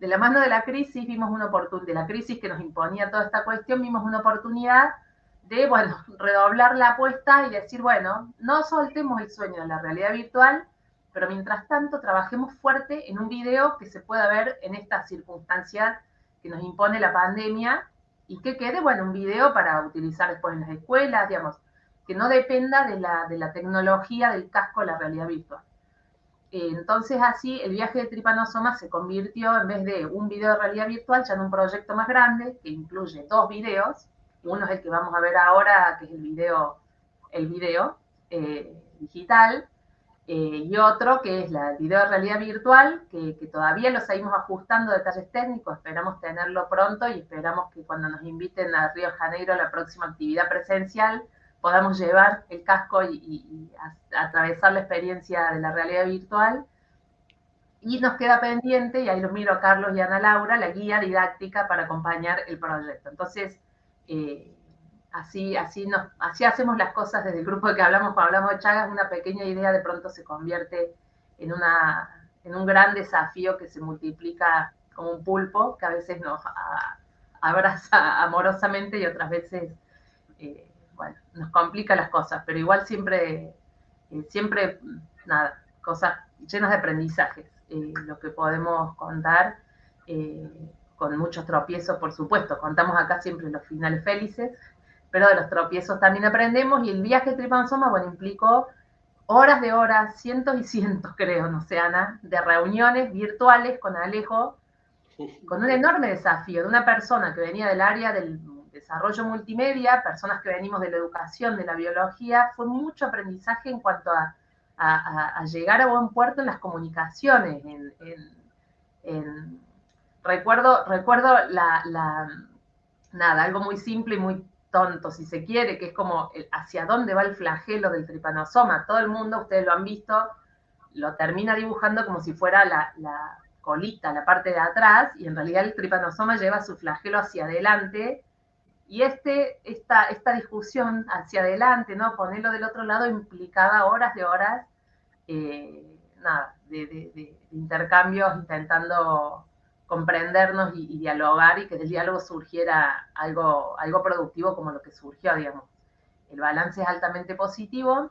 De la mano de la crisis vimos una oportunidad, de la crisis que nos imponía toda esta cuestión, vimos una oportunidad de, bueno, (laughs) redoblar la apuesta y decir, bueno, no soltemos el sueño de la realidad virtual, pero mientras tanto trabajemos fuerte en un video que se pueda ver en esta circunstancia que nos impone la pandemia y que quede, bueno, un video para utilizar después en las escuelas, digamos, que no dependa de la, de la tecnología del casco de la realidad virtual. Entonces así el viaje de Tripanosoma se convirtió en vez de un video de realidad virtual ya en un proyecto más grande que incluye dos videos. Uno es el que vamos a ver ahora, que es el video, el video eh, digital, eh, y otro que es la, el video de realidad virtual, que, que, todavía lo seguimos ajustando detalles técnicos, esperamos tenerlo pronto y esperamos que cuando nos inviten a Río Janeiro a la próxima actividad presencial, podamos llevar el casco y, atravesar la experiencia de la realidad virtual. Y nos queda pendiente, y ahí los miro a Carlos y Ana Laura, la guía didáctica para acompañar el proyecto. Entonces, eh, así, así, nos, así hacemos las cosas desde el grupo de que hablamos cuando hablamos de Chagas, una pequeña idea de pronto se convierte en, una, en un gran desafío que se multiplica como un pulpo, que a veces nos abraza amorosamente y otras veces, eh, bueno, nos complica las cosas, pero igual siempre, eh, siempre, nada, cosas llenas de aprendizajes, lo que podemos contar con muchos tropiezos, por supuesto, contamos acá siempre los finales felices, pero de los tropiezos también aprendemos y el viaje Tripansoma, bueno, implicó horas de horas, cientos y cientos, creo, no sé, Ana, de reuniones virtuales con Alejo, con un enorme desafío de una persona que venía del área del desarrollo multimedia, personas que venimos de la educación, de la biología, fue mucho aprendizaje en cuanto a, llegar a buen puerto en las comunicaciones. recuerdo recuerdo la, nada, algo muy simple y muy tonto, si se quiere, que es como hacia dónde va el flagelo del tripanosoma. Todo el mundo, ustedes lo han visto, lo termina dibujando como si fuera la, colita, la parte de atrás, y en realidad el tripanosoma lleva su flagelo hacia adelante. Y este, esta, esta discusión hacia adelante, ¿no? Ponerlo del otro lado implicaba horas de horas, eh, nada, de intercambios intentando comprendernos y, dialogar y que del diálogo surgiera algo, algo productivo como lo que surgió, digamos. El balance es altamente positivo,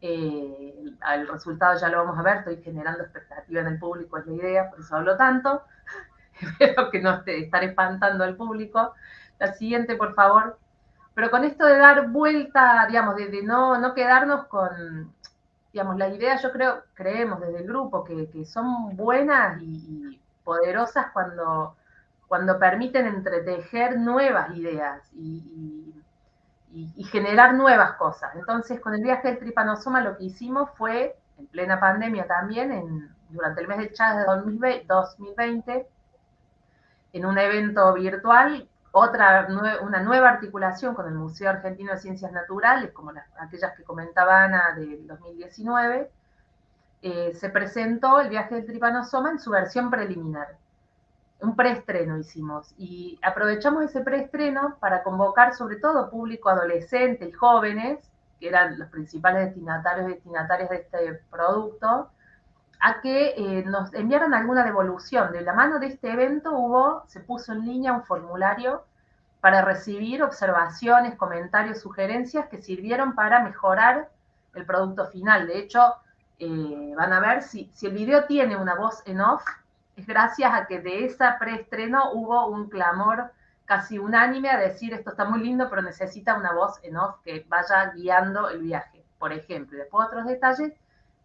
eh, el resultado ya lo vamos a ver, estoy generando expectativa en el público, es la idea, por eso hablo tanto, (laughs) espero que no esté estar espantando al público. La siguiente, por favor. Pero con esto de dar vuelta, digamos, de, no, no quedarnos con, digamos, la idea, yo creo, creemos desde el grupo que, que son buenas y poderosas cuando, cuando permiten entretejer nuevas ideas y, generar nuevas cosas. Entonces, con el viaje del tripanosoma lo que hicimos fue, en plena pandemia también, en, durante el mes de Chávez de 2020, en un evento virtual, otra, una nueva articulación con el Museo Argentino de Ciencias Naturales, como aquellas que comentaba Ana del 2019, eh, se presentó el viaje del tripanosoma en su versión preliminar. Un preestreno hicimos y aprovechamos ese preestreno para convocar sobre todo público adolescente y jóvenes, que eran los principales destinatarios y destinatarias de este producto, a que eh, nos enviaran alguna devolución. De la mano de este evento hubo, se puso en línea un formulario para recibir observaciones, comentarios, sugerencias que sirvieron para mejorar el producto final. De hecho, eh, van a ver si, si el video tiene una voz en off, es gracias a que de esa preestreno hubo un clamor casi unánime a decir esto está muy lindo, pero necesita una voz en off que vaya guiando el viaje, por ejemplo. Y después otros detalles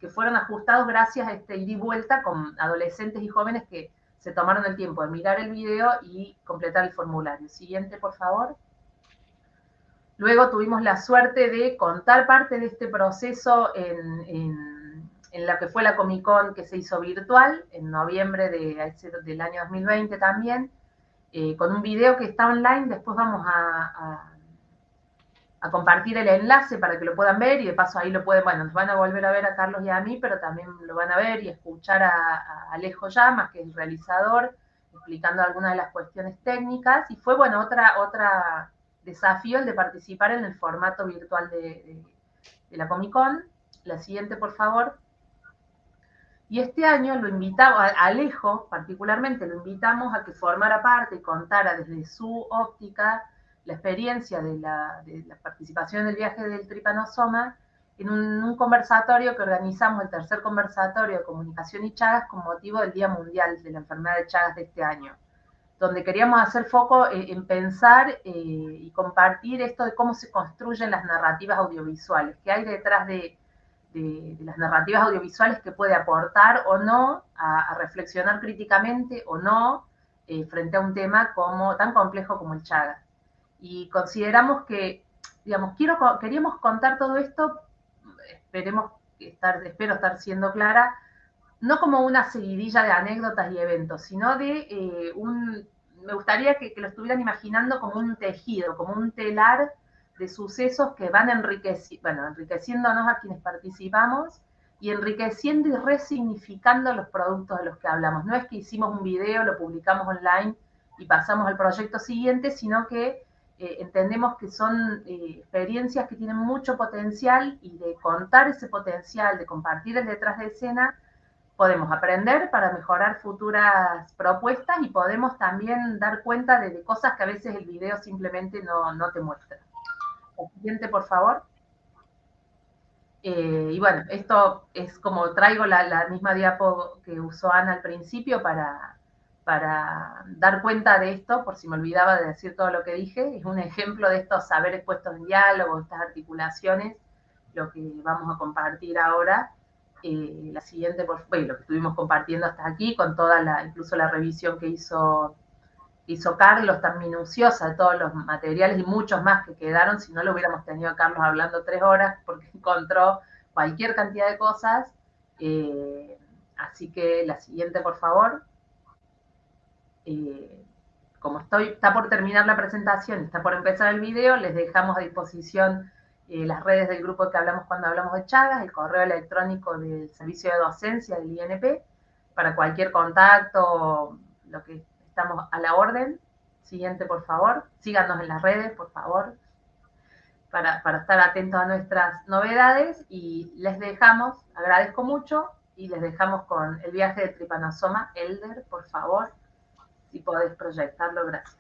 que fueron ajustados gracias a este ida y vuelta con adolescentes y jóvenes que se tomaron el tiempo de mirar el video y completar el formulario. Siguiente, por favor. Luego tuvimos la suerte de contar parte de este proceso en en la que fue la Comic Con que se hizo virtual en noviembre de, del año 2020 también, eh, con un video que está online, después vamos a, compartir el enlace para que lo puedan ver y de paso ahí lo pueden, bueno, nos van a volver a ver a Carlos y a mí, pero también lo van a ver y escuchar a, Alejo Llamas, que es el realizador, explicando algunas de las cuestiones técnicas y fue, bueno, otra, otra desafío el de participar en el formato virtual de, de, de la Comic Con. La siguiente, por favor. Y este año lo invitamos, a Alejo particularmente, lo invitamos a que formara parte y contara desde su óptica la experiencia de la, participación del viaje del tripanosoma en un, conversatorio que organizamos, el tercer conversatorio de comunicación y Chagas, con motivo del Día Mundial de la Enfermedad de Chagas de este año, donde queríamos hacer foco en, pensar eh, y compartir esto de cómo se construyen las narrativas audiovisuales, qué hay detrás de de, las narrativas audiovisuales que puede aportar o no a, reflexionar críticamente o no eh, frente a un tema como, tan complejo como el Chagas. Y consideramos que, digamos, quiero, queríamos contar todo esto, esperemos estar, espero estar siendo clara, no como una seguidilla de anécdotas y eventos, sino de eh, un, me gustaría que, que, lo estuvieran imaginando como un tejido, como un telar de sucesos que van enriqueci bueno, enriqueciéndonos a quienes participamos y enriqueciendo y resignificando los productos de los que hablamos. No es que hicimos un video, lo publicamos online y pasamos al proyecto siguiente, sino que eh, entendemos que son eh, experiencias que tienen mucho potencial y de contar ese potencial, de compartir el detrás de escena, podemos aprender para mejorar futuras propuestas y podemos también dar cuenta de, cosas que a veces el video simplemente no, no te muestra. El siguiente, por favor. Eh, y bueno, esto es como traigo la, misma diapo que usó Ana al principio para, para dar cuenta de esto, por si me olvidaba de decir todo lo que dije. Es un ejemplo de estos saberes puestos en diálogo, estas articulaciones, lo que vamos a compartir ahora. Eh, la siguiente, por, lo que estuvimos compartiendo hasta aquí, con toda la, incluso la revisión que hizo hizo Carlos tan minuciosa de todos los materiales y muchos más que quedaron, si no lo hubiéramos tenido a Carlos hablando tres horas porque (laughs) encontró cualquier cantidad de cosas. Eh, así que la siguiente, por favor. Eh, como estoy, está por terminar la presentación, está por empezar el video, les dejamos a disposición eh, las redes del grupo que hablamos cuando hablamos de Chagas, el correo electrónico del servicio de docencia del INP, para cualquier contacto, lo que estamos a la orden. Siguiente, por favor. Síganos en las redes, por favor, para, estar atentos a nuestras novedades. Y les dejamos, agradezco mucho, y les dejamos con el viaje de Tripanosoma Elder, por favor, si podés proyectarlo, gracias.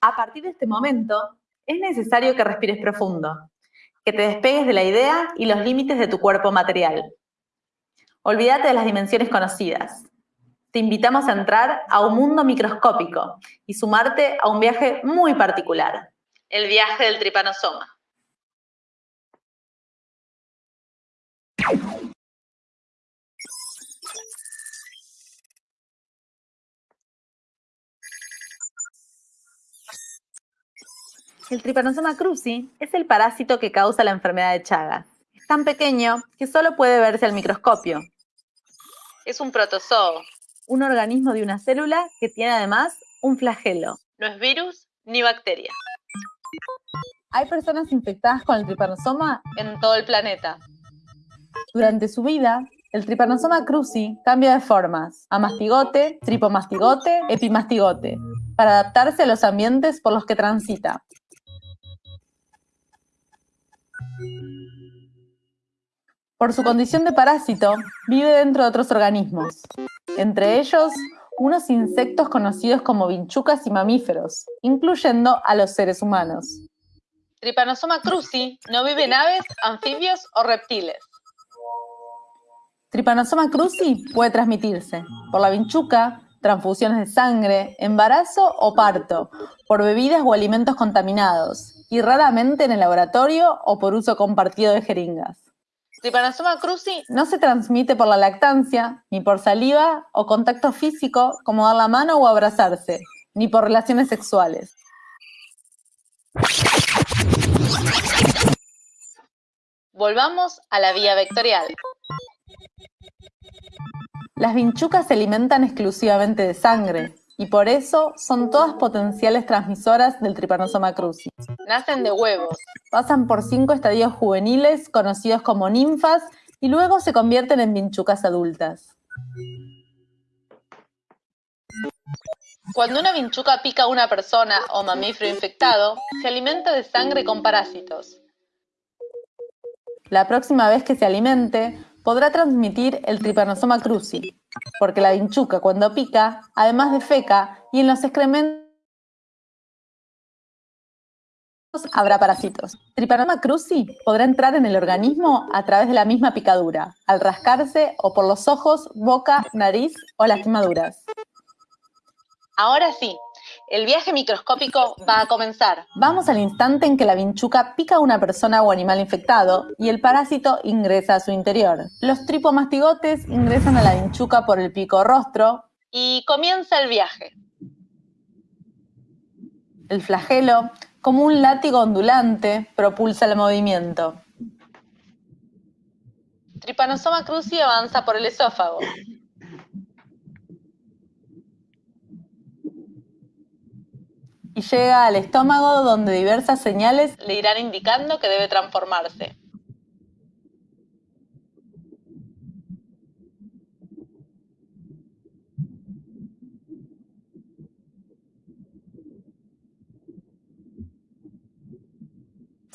A partir de este momento, es necesario que respires profundo que te despegues de la idea y los límites de tu cuerpo material. Olvídate de las dimensiones conocidas. Te invitamos a entrar a un mundo microscópico y sumarte a un viaje muy particular, el viaje del tripanosoma. El tripanosoma cruzi es el parásito que causa la enfermedad de Chagas. Es tan pequeño que solo puede verse al microscopio. Es un protozoo, un organismo de una célula que tiene además un flagelo. No es virus ni bacteria. Hay personas infectadas con el tripanosoma en todo el planeta. Durante su vida, el tripanosoma cruzi cambia de formas a mastigote, tripomastigote, epimastigote, para adaptarse a los ambientes por los que transita. Por su condición de parásito, vive dentro de otros organismos, entre ellos unos insectos conocidos como vinchucas y mamíferos, incluyendo a los seres humanos. Trypanosoma cruzi no vive en aves, anfibios o reptiles. Trypanosoma cruzi puede transmitirse por la vinchuca, transfusiones de sangre, embarazo o parto, por bebidas o alimentos contaminados, y raramente en el laboratorio o por uso compartido de jeringas. Trypanosoma cruzi no se transmite por la lactancia, ni por saliva o contacto físico como dar la mano o abrazarse, ni por relaciones sexuales. Volvamos a la vía vectorial. Las vinchucas se alimentan exclusivamente de sangre, y por eso son todas potenciales transmisoras del Trypanosoma cruzi. Nacen de huevos, pasan por cinco estadios juveniles conocidos como ninfas y luego se convierten en vinchucas adultas. Cuando una vinchuca pica a una persona o mamífero infectado, se alimenta de sangre con parásitos. La próxima vez que se alimente, podrá transmitir el Trypanosoma cruzi, porque la vinchuca cuando pica, además de feca y en los excrementos habrá parásitos. Trypanosoma cruzi podrá entrar en el organismo a través de la misma picadura, al rascarse o por los ojos, boca, nariz o lastimaduras. Ahora sí, el viaje microscópico va a comenzar. Vamos al instante en que la vinchuca pica a una persona o animal infectado y el parásito ingresa a su interior. Los tripomastigotes ingresan a la vinchuca por el pico rostro y comienza el viaje. El flagelo, como un látigo ondulante, propulsa el movimiento. Trypanosoma cruzi avanza por el esófago. Y llega al estómago donde diversas señales le irán indicando que debe transformarse.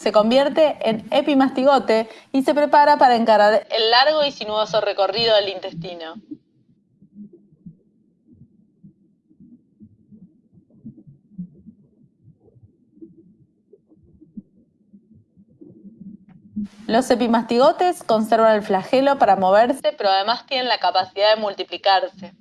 se convierte en epimastigote y se prepara para encarar el largo y sinuoso recorrido del intestino. Los epimastigotes conservan el flagelo para moverse, pero además tienen la capacidad de multiplicarse.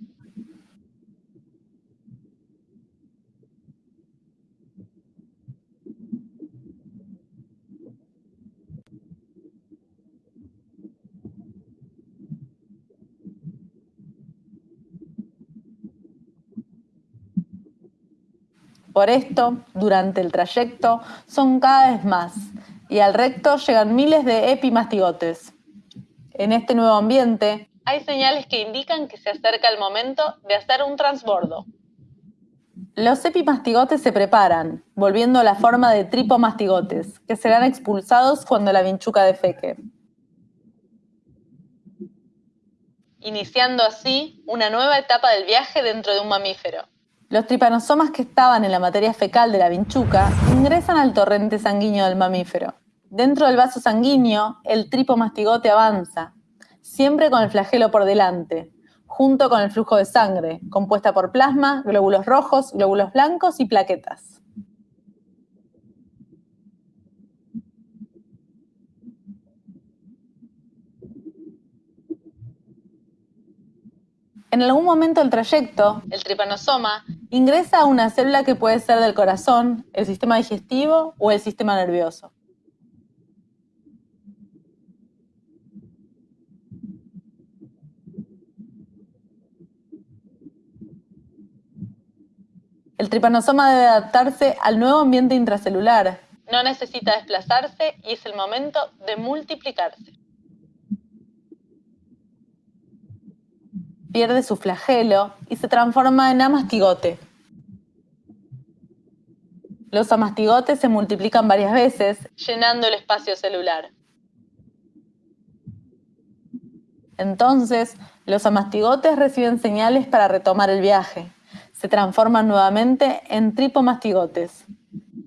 Por esto, durante el trayecto, son cada vez más, y al recto llegan miles de epimastigotes. En este nuevo ambiente, hay señales que indican que se acerca el momento de hacer un transbordo. Los epimastigotes se preparan, volviendo a la forma de tripomastigotes, que serán expulsados cuando la vinchuca defeque. Iniciando así una nueva etapa del viaje dentro de un mamífero. Los tripanosomas que estaban en la materia fecal de la vinchuca ingresan al torrente sanguíneo del mamífero. Dentro del vaso sanguíneo, el tripomastigote avanza, siempre con el flagelo por delante, junto con el flujo de sangre, compuesta por plasma, glóbulos rojos, glóbulos blancos y plaquetas. En algún momento del trayecto, el tripanosoma ingresa a una célula que puede ser del corazón, el sistema digestivo o el sistema nervioso. El tripanosoma debe adaptarse al nuevo ambiente intracelular. No necesita desplazarse y es el momento de multiplicarse. pierde su flagelo y se transforma en amastigote. Los amastigotes se multiplican varias veces, llenando el espacio celular. Entonces, los amastigotes reciben señales para retomar el viaje. Se transforman nuevamente en tripomastigotes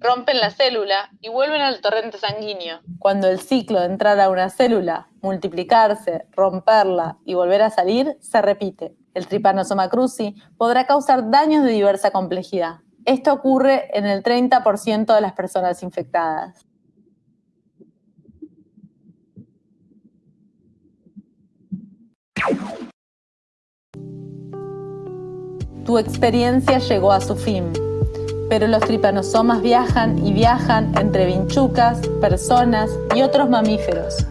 rompen la célula y vuelven al torrente sanguíneo. Cuando el ciclo de entrar a una célula, multiplicarse, romperla y volver a salir se repite. El Trypanosoma cruzi podrá causar daños de diversa complejidad. Esto ocurre en el 30% de las personas infectadas. Tu experiencia llegó a su fin. Pero los tripanosomas viajan y viajan entre vinchucas, personas y otros mamíferos,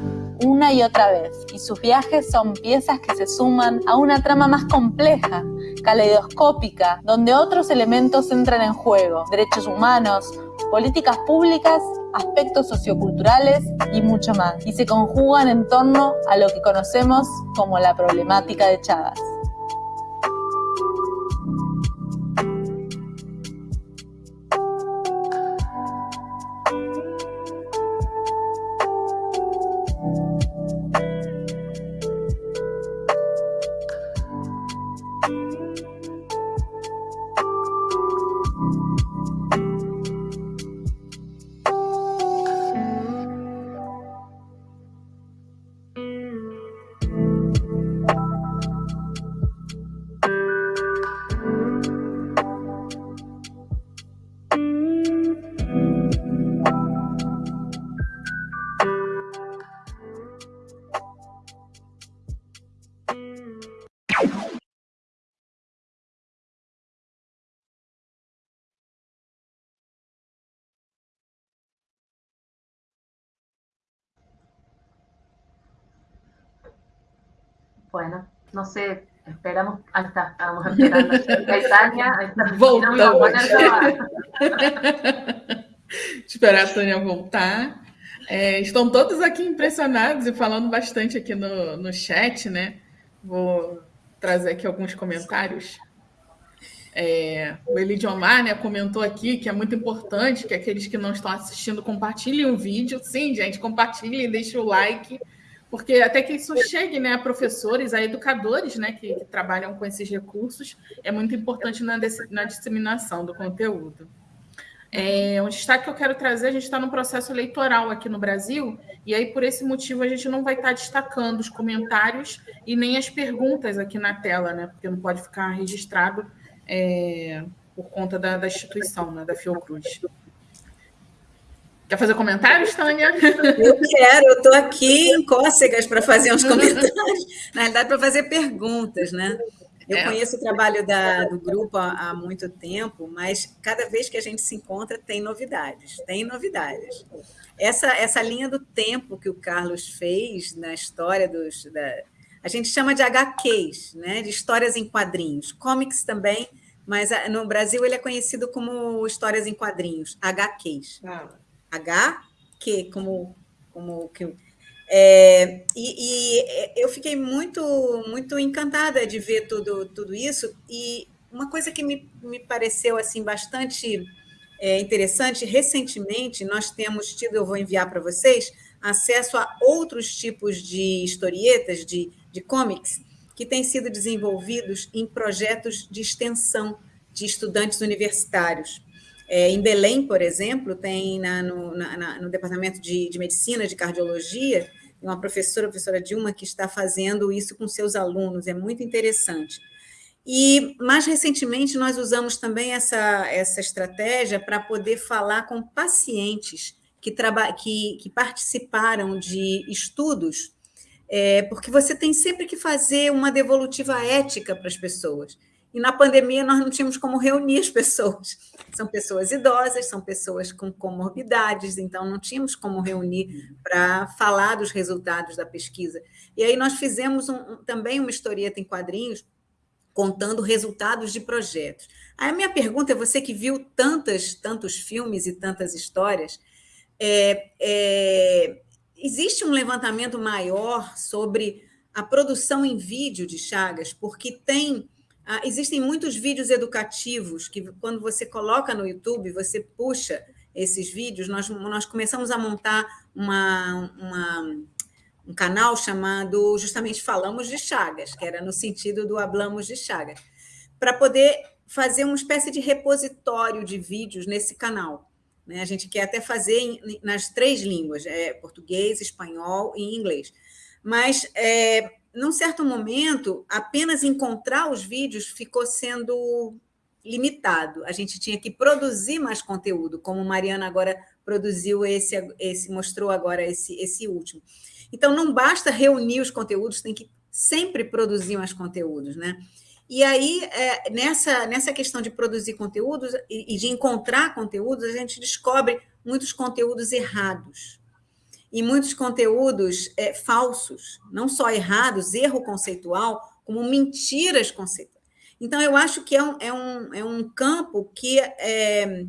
una y otra vez, y sus viajes son piezas que se suman a una trama más compleja, caleidoscópica, donde otros elementos entran en juego, derechos humanos, políticas públicas, aspectos socioculturales y mucho más, y se conjugan en torno a lo que conocemos como la problemática de Chagas. No sé, esperamos. Ahí está, estamos esperando. Tânia, ahí está. Esperar a Tânia voltar. É, estão todos aqui impressionados e falando bastante aqui no, no chat, né? Vou trazer aqui alguns comentários. É, o Elidiomar né, comentou aqui que é muito importante que aqueles que não estão assistindo compartilhem o vídeo. Sim, gente, compartilhem, deixem o like porque até que isso chegue né, a professores, a educadores né, que, que trabalham com esses recursos, é muito importante na, na disseminação do conteúdo. É, um destaque que eu quero trazer, a gente está no processo eleitoral aqui no Brasil, e aí por esse motivo a gente não vai estar tá destacando os comentários e nem as perguntas aqui na tela, né? Porque não pode ficar registrado é, por conta da, da instituição, né? da Fiocruz. Quer fazer comentários, Tânia? (laughs) Eu quero, eu estou aqui em cócegas para fazer uns comentários, (laughs) na realidade, para fazer perguntas, né? Eu é. conheço o trabalho da, do grupo há, há, muito tempo, mas cada vez que a gente se encontra tem novidades, tem novidades. Essa, essa linha do tempo que o Carlos fez na história dos. Da, a gente chama de HQs, né? de histórias em quadrinhos, comics também, mas ah, no Brasil ele é conhecido como histórias em quadrinhos, HQs. Ah. HQ, como, como que é, e, e, eu fiquei muito, muito encantada de ver tudo, tudo isso. E uma coisa que me, me pareceu assim bastante é, interessante, recentemente nós temos tido, eu vou enviar para vocês, acesso a outros tipos de historietas, de, de comics, que têm sido desenvolvidos em projetos de extensão de estudantes universitários. É, em Belém, por exemplo, tem na, no, na, no departamento de, de medicina, de cardiologia, uma professora, a professora Dilma, que está fazendo isso com seus alunos, é muito interessante. E, mais recentemente, nós usamos também essa, essa estratégia para poder falar com pacientes que, que, que participaram de estudos, é, porque você tem sempre que fazer uma devolutiva ética para as pessoas. E na pandemia nós não tínhamos como reunir as pessoas. São pessoas idosas, são pessoas com comorbidades, então não tínhamos como reunir para falar dos resultados da pesquisa. E aí nós fizemos um, também uma historieta em quadrinhos contando resultados de projetos. Aí a minha pergunta é: você que viu tantas, tantos filmes e tantas histórias, é, é, existe um levantamento maior sobre a produção em vídeo de Chagas? Porque tem ah, existem muitos vídeos educativos que, quando você coloca no YouTube, você puxa esses vídeos. Nós, nós começamos a montar uma, uma, um canal chamado justamente Falamos de Chagas, que era no sentido do Hablamos de Chagas, para poder fazer uma espécie de repositório de vídeos nesse canal. Né? A gente quer até fazer em, nas três línguas, é, português, espanhol e inglês. Mas é, num certo momento, apenas encontrar os vídeos ficou sendo limitado. A gente tinha que produzir mais conteúdo, como Mariana agora produziu esse, esse mostrou agora esse, esse último. Então, não basta reunir os conteúdos, tem que sempre produzir mais conteúdos, né? E aí, é, nessa, nessa questão de produzir conteúdos e, e de encontrar conteúdos, a gente descobre muitos conteúdos errados e muitos conteúdos é, falsos, não só errados, erro conceitual, como mentiras conceituais. Então, eu acho que é um, é um, é um campo que é,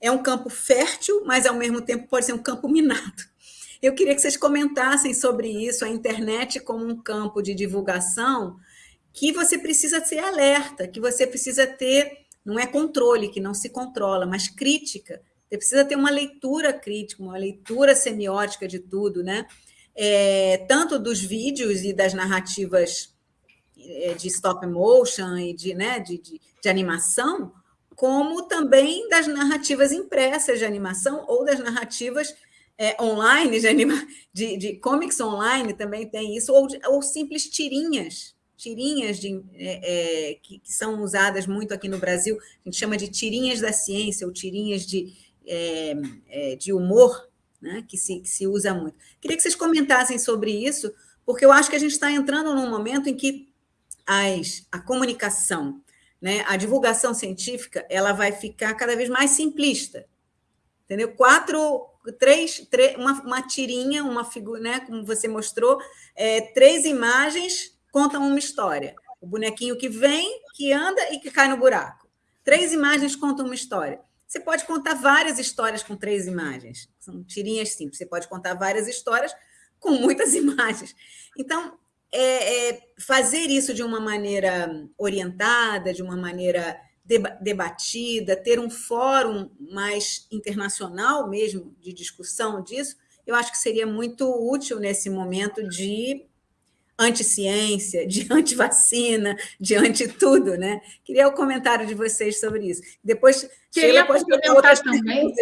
é um campo fértil, mas, ao mesmo tempo, pode ser um campo minado. Eu queria que vocês comentassem sobre isso, a internet como um campo de divulgação, que você precisa ser alerta, que você precisa ter, não é controle, que não se controla, mas crítica você precisa ter uma leitura crítica, uma leitura semiótica de tudo, né? É, tanto dos vídeos e das narrativas é, de stop motion e de, né, de, de, de animação, como também das narrativas impressas de animação ou das narrativas é, online, de, anima, de, de comics online também tem isso, ou, ou simples tirinhas, tirinhas de, é, é, que, que, são usadas muito aqui no Brasil, a gente chama de tirinhas da ciência, ou tirinhas de, é, é, de humor, né, que, se, que se usa muito. Queria que vocês comentassem sobre isso, porque eu acho que a gente está entrando num momento em que as, a comunicação, né, a divulgação científica, ela vai ficar cada vez mais simplista. Entendeu? Quatro, três, três uma, uma tirinha, uma figura, né, como você mostrou, é, três imagens contam uma história. O bonequinho que vem, que anda e que cai no buraco. Três imagens contam uma história. Você pode contar várias histórias com três imagens. São tirinhas simples. Você pode contar várias histórias com muitas (laughs) imagens. Então, é, é fazer isso de uma maneira orientada, de uma maneira debatida, ter um fórum mais internacional mesmo de discussão disso, eu acho que seria muito útil nesse momento de anti-ciência, de (laughs) anti-vacina, de anti-tudo, né? Queria o comentário de vocês sobre isso. Depois, queria complementar também.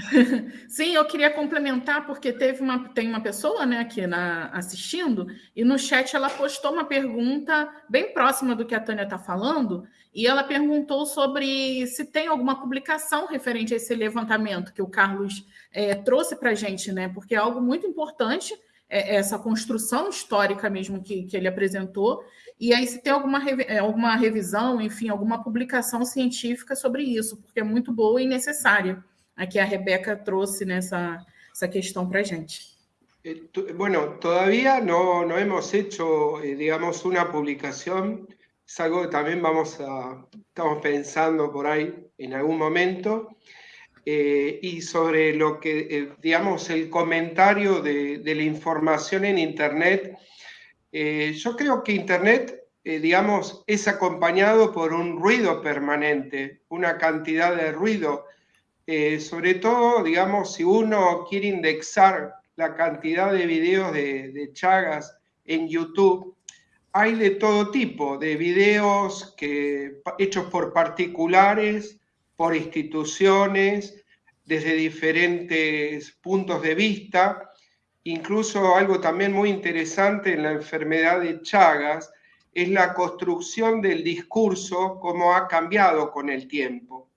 (laughs) Sim, eu queria complementar, porque teve uma, tem uma pessoa né, aqui na, assistindo, e no chat ela postou uma pergunta bem próxima do que a Tânia está falando, e ela perguntou sobre se tem alguma publicação referente a esse levantamento que o Carlos é, trouxe para a gente, né? Porque é algo muito importante essa construção histórica mesmo que, que ele apresentou, e aí se tem alguma, é, alguma revisão, enfim, alguma publicação científica sobre isso, porque é muito boa e necessária. Aqui a Rebeca trouxe nessa essa questão para gente. Eh, bueno, todavía no, no hemos hecho, eh, digamos, una publicación. Es algo que también vamos a, estamos pensando por ahí en algún momento. Eh, y sobre lo que, eh, digamos, el comentario de, la información en Internet, eh, yo creo que Internet, digamos, es acompañado por un ruido permanente, una cantidad de ruido. sobre todo, digamos, si uno quiere indexar la cantidad de videos de, de Chagas en YouTube, hay de todo tipo, de videos que, hechos por particulares, por instituciones, desde diferentes puntos de vista, incluso algo también muy interesante en la enfermedad de Chagas es la construcción del discurso, cómo ha cambiado con el tiempo.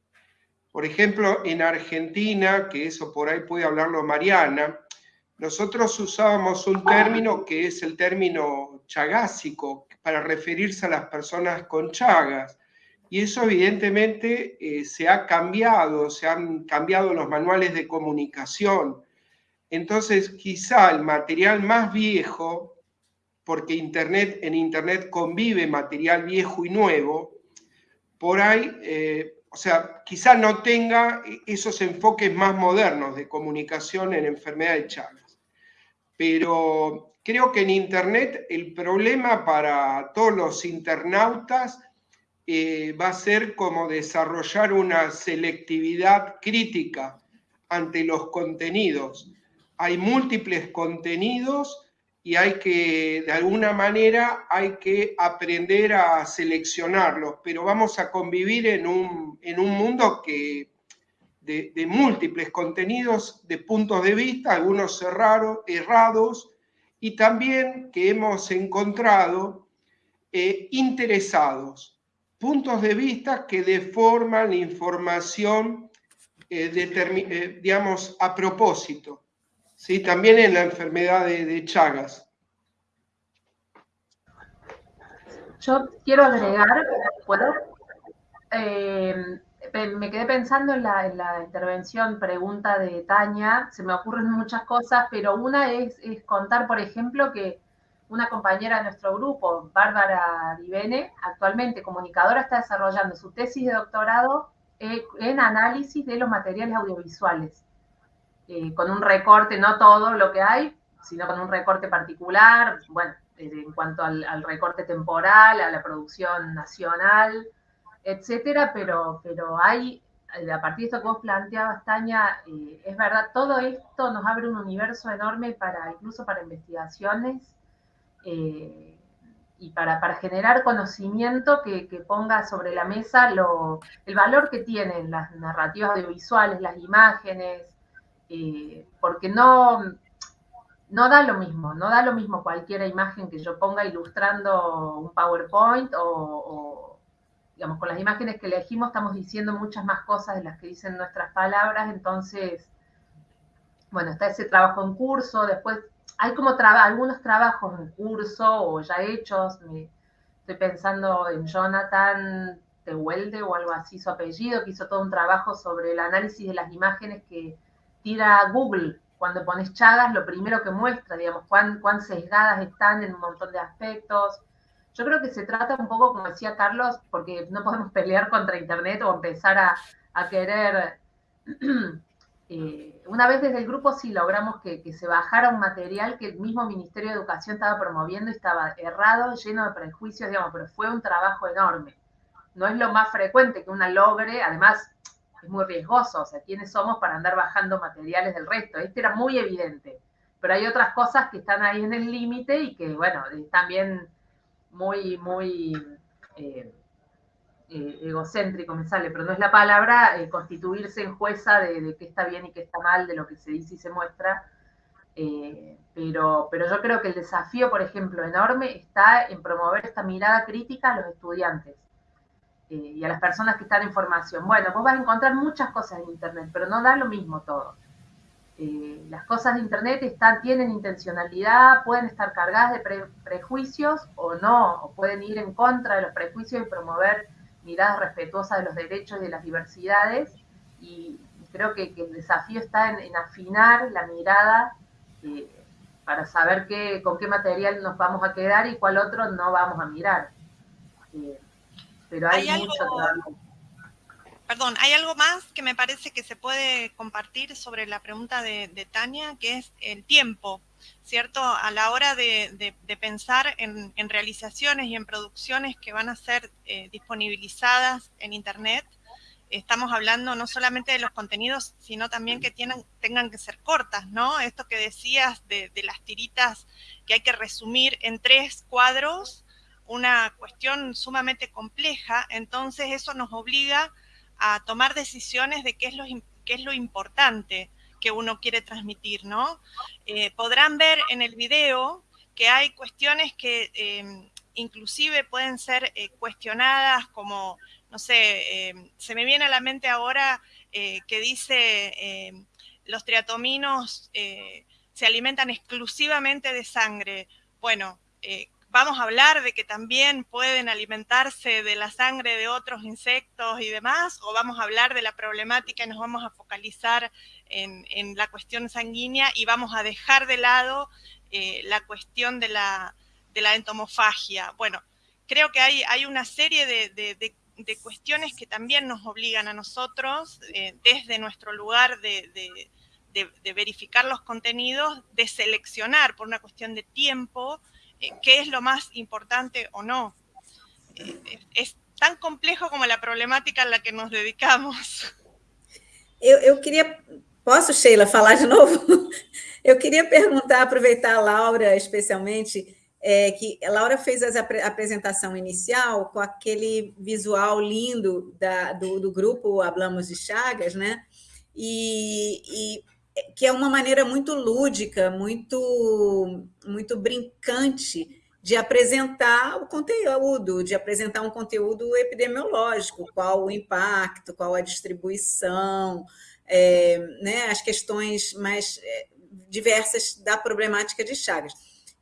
Por ejemplo, en Argentina, que eso por ahí puede hablarlo Mariana, nosotros usábamos un término que es el término chagásico para referirse a las personas con chagas. Y eso evidentemente eh, se ha cambiado, se han cambiado los manuales de comunicación. Entonces, quizá el material más viejo, porque Internet, en Internet convive material viejo y nuevo, por ahí, eh, o sea, quizá no tenga esos enfoques más modernos de comunicación en enfermedad de Chagas. Pero creo que en Internet el problema para todos los internautas eh, va a ser como desarrollar una selectividad crítica ante los contenidos. Hay múltiples contenidos y hay que, de alguna manera, hay que aprender a seleccionarlos, pero vamos a convivir en un, mundo que, de, múltiples contenidos, de puntos de vista, algunos errados, y también que hemos encontrado eh, interesados puntos de vista que deforman información, eh, eh, digamos, a propósito, ¿sí? también en la enfermedad de, Chagas. Yo quiero agregar, ¿puedo? Eh, me quedé pensando en la, en la, intervención, pregunta de Tania, se me ocurren muchas cosas, pero una es contar, por ejemplo, que una compañera de nuestro grupo, Bárbara Divene, actualmente comunicadora, está desarrollando su tesis de doctorado en análisis de los materiales audiovisuales, eh, con un recorte, no todo lo que hay, sino con un recorte particular, bueno, eh, en cuanto al, recorte temporal, a la producción nacional, etcétera, pero, pero hay, a partir de esto que vos planteabas, Tania, eh, es verdad, todo esto nos abre un universo enorme para, incluso para investigaciones eh, y para, para, generar conocimiento que, que, ponga sobre la mesa lo, el valor que tienen las narrativas audiovisuales, las imágenes, eh, porque no, no da lo mismo, no da lo mismo cualquier imagen que yo ponga ilustrando un PowerPoint o, o, digamos, con las imágenes que elegimos estamos diciendo muchas más cosas de las que dicen nuestras palabras, entonces, bueno, está ese trabajo en curso, después hay como algunos trabajos en curso o ya hechos. estoy pensando en Jonathan Tehuelde o algo así, su apellido, que hizo todo un trabajo sobre el análisis de las imágenes que tira Google. Cuando pones Chagas, lo primero que muestra, digamos, cuán, cuán sesgadas están en un montón de aspectos. Yo creo que se trata un poco, como decía Carlos, porque no podemos pelear contra Internet o empezar a querer (clears throat) Eh, una vez desde el grupo sí logramos que, se bajara un material que el mismo Ministerio de Educación estaba promoviendo y estaba errado, lleno de prejuicios, digamos, pero fue un trabajo enorme. No es lo más frecuente que una logre, además es muy riesgoso, o sea, ¿quiénes somos para andar bajando materiales del resto? Este era muy evidente, pero hay otras cosas que están ahí en el límite y que, bueno, también muy, muy eh, eh, egocéntrico, me sale, pero no es la palabra, eh, constituirse en jueza de, qué está bien y qué está mal, de lo que se dice y se muestra. pero, pero yo creo que el desafío, por ejemplo, enorme está en promover esta mirada crítica a los estudiantes y a las personas que están en formación. Bueno, vos vas a encontrar muchas cosas en Internet, pero no da lo mismo todo. Eh, las cosas de Internet tienen intencionalidad, pueden estar cargadas de prejuicios o no, o pueden ir en contra de los prejuicios y promover miradas respetuosas de los derechos y de las diversidades. Y, creo que, el desafío está en, afinar la mirada eh, para saber qué, con qué material nos vamos a quedar y cuál otro no vamos a mirar. Eh, pero hay, mucho trabajo perdón, hay algo más que me parece que se puede compartir sobre la pregunta de, Tania, que es el tiempo, ¿cierto? A la hora de, pensar en, realizaciones y en producciones que van a ser eh, disponibilizadas en Internet, estamos hablando no solamente de los contenidos, sino también que tengan que ser cortas, ¿no? Esto que decías de, de las tiritas que hay que resumir en tres cuadros, una cuestión sumamente compleja, entonces eso nos obliga a tomar decisiones de qué es lo, qué es lo importante que uno quiere transmitir, ¿no? Eh, podrán ver en el video que hay cuestiones que em, inclusive pueden ser eh, cuestionadas como, no sé, em, se me viene a la mente ahora eh, que dice em, los triatominos se alimentan exclusivamente de sangre. Bueno, vamos a hablar de que también pueden alimentarse de la sangre de otros insectos y demás, o vamos a hablar de la problemática y nos vamos a focalizar en, la cuestión sanguínea y vamos a dejar de lado eh, la cuestión de la, entomofagia. Bueno, creo que hay, hay una serie de, cuestiones que también nos obligan a nosotros, eh, desde nuestro lugar de, verificar los contenidos, de seleccionar por una cuestión de tiempo, eh, qué es lo más importante o no. Es tão complejo como a problemática a la que nos dedicamos. Eu, eu queria. Posso, Sheila, falar de novo? (laughs) Eu queria perguntar, aproveitar a Laura, especialmente, é, que a Laura fez a apresentação inicial com aquele visual lindo da, do, do grupo Hablamos de Chagas, né? E, e que é uma maneira muito lúdica, muito, muito brincante de apresentar o conteúdo, de apresentar um conteúdo epidemiológico, qual o impacto, qual a distribuição, é, né, as questões mais é, diversas da problemática de Chagas.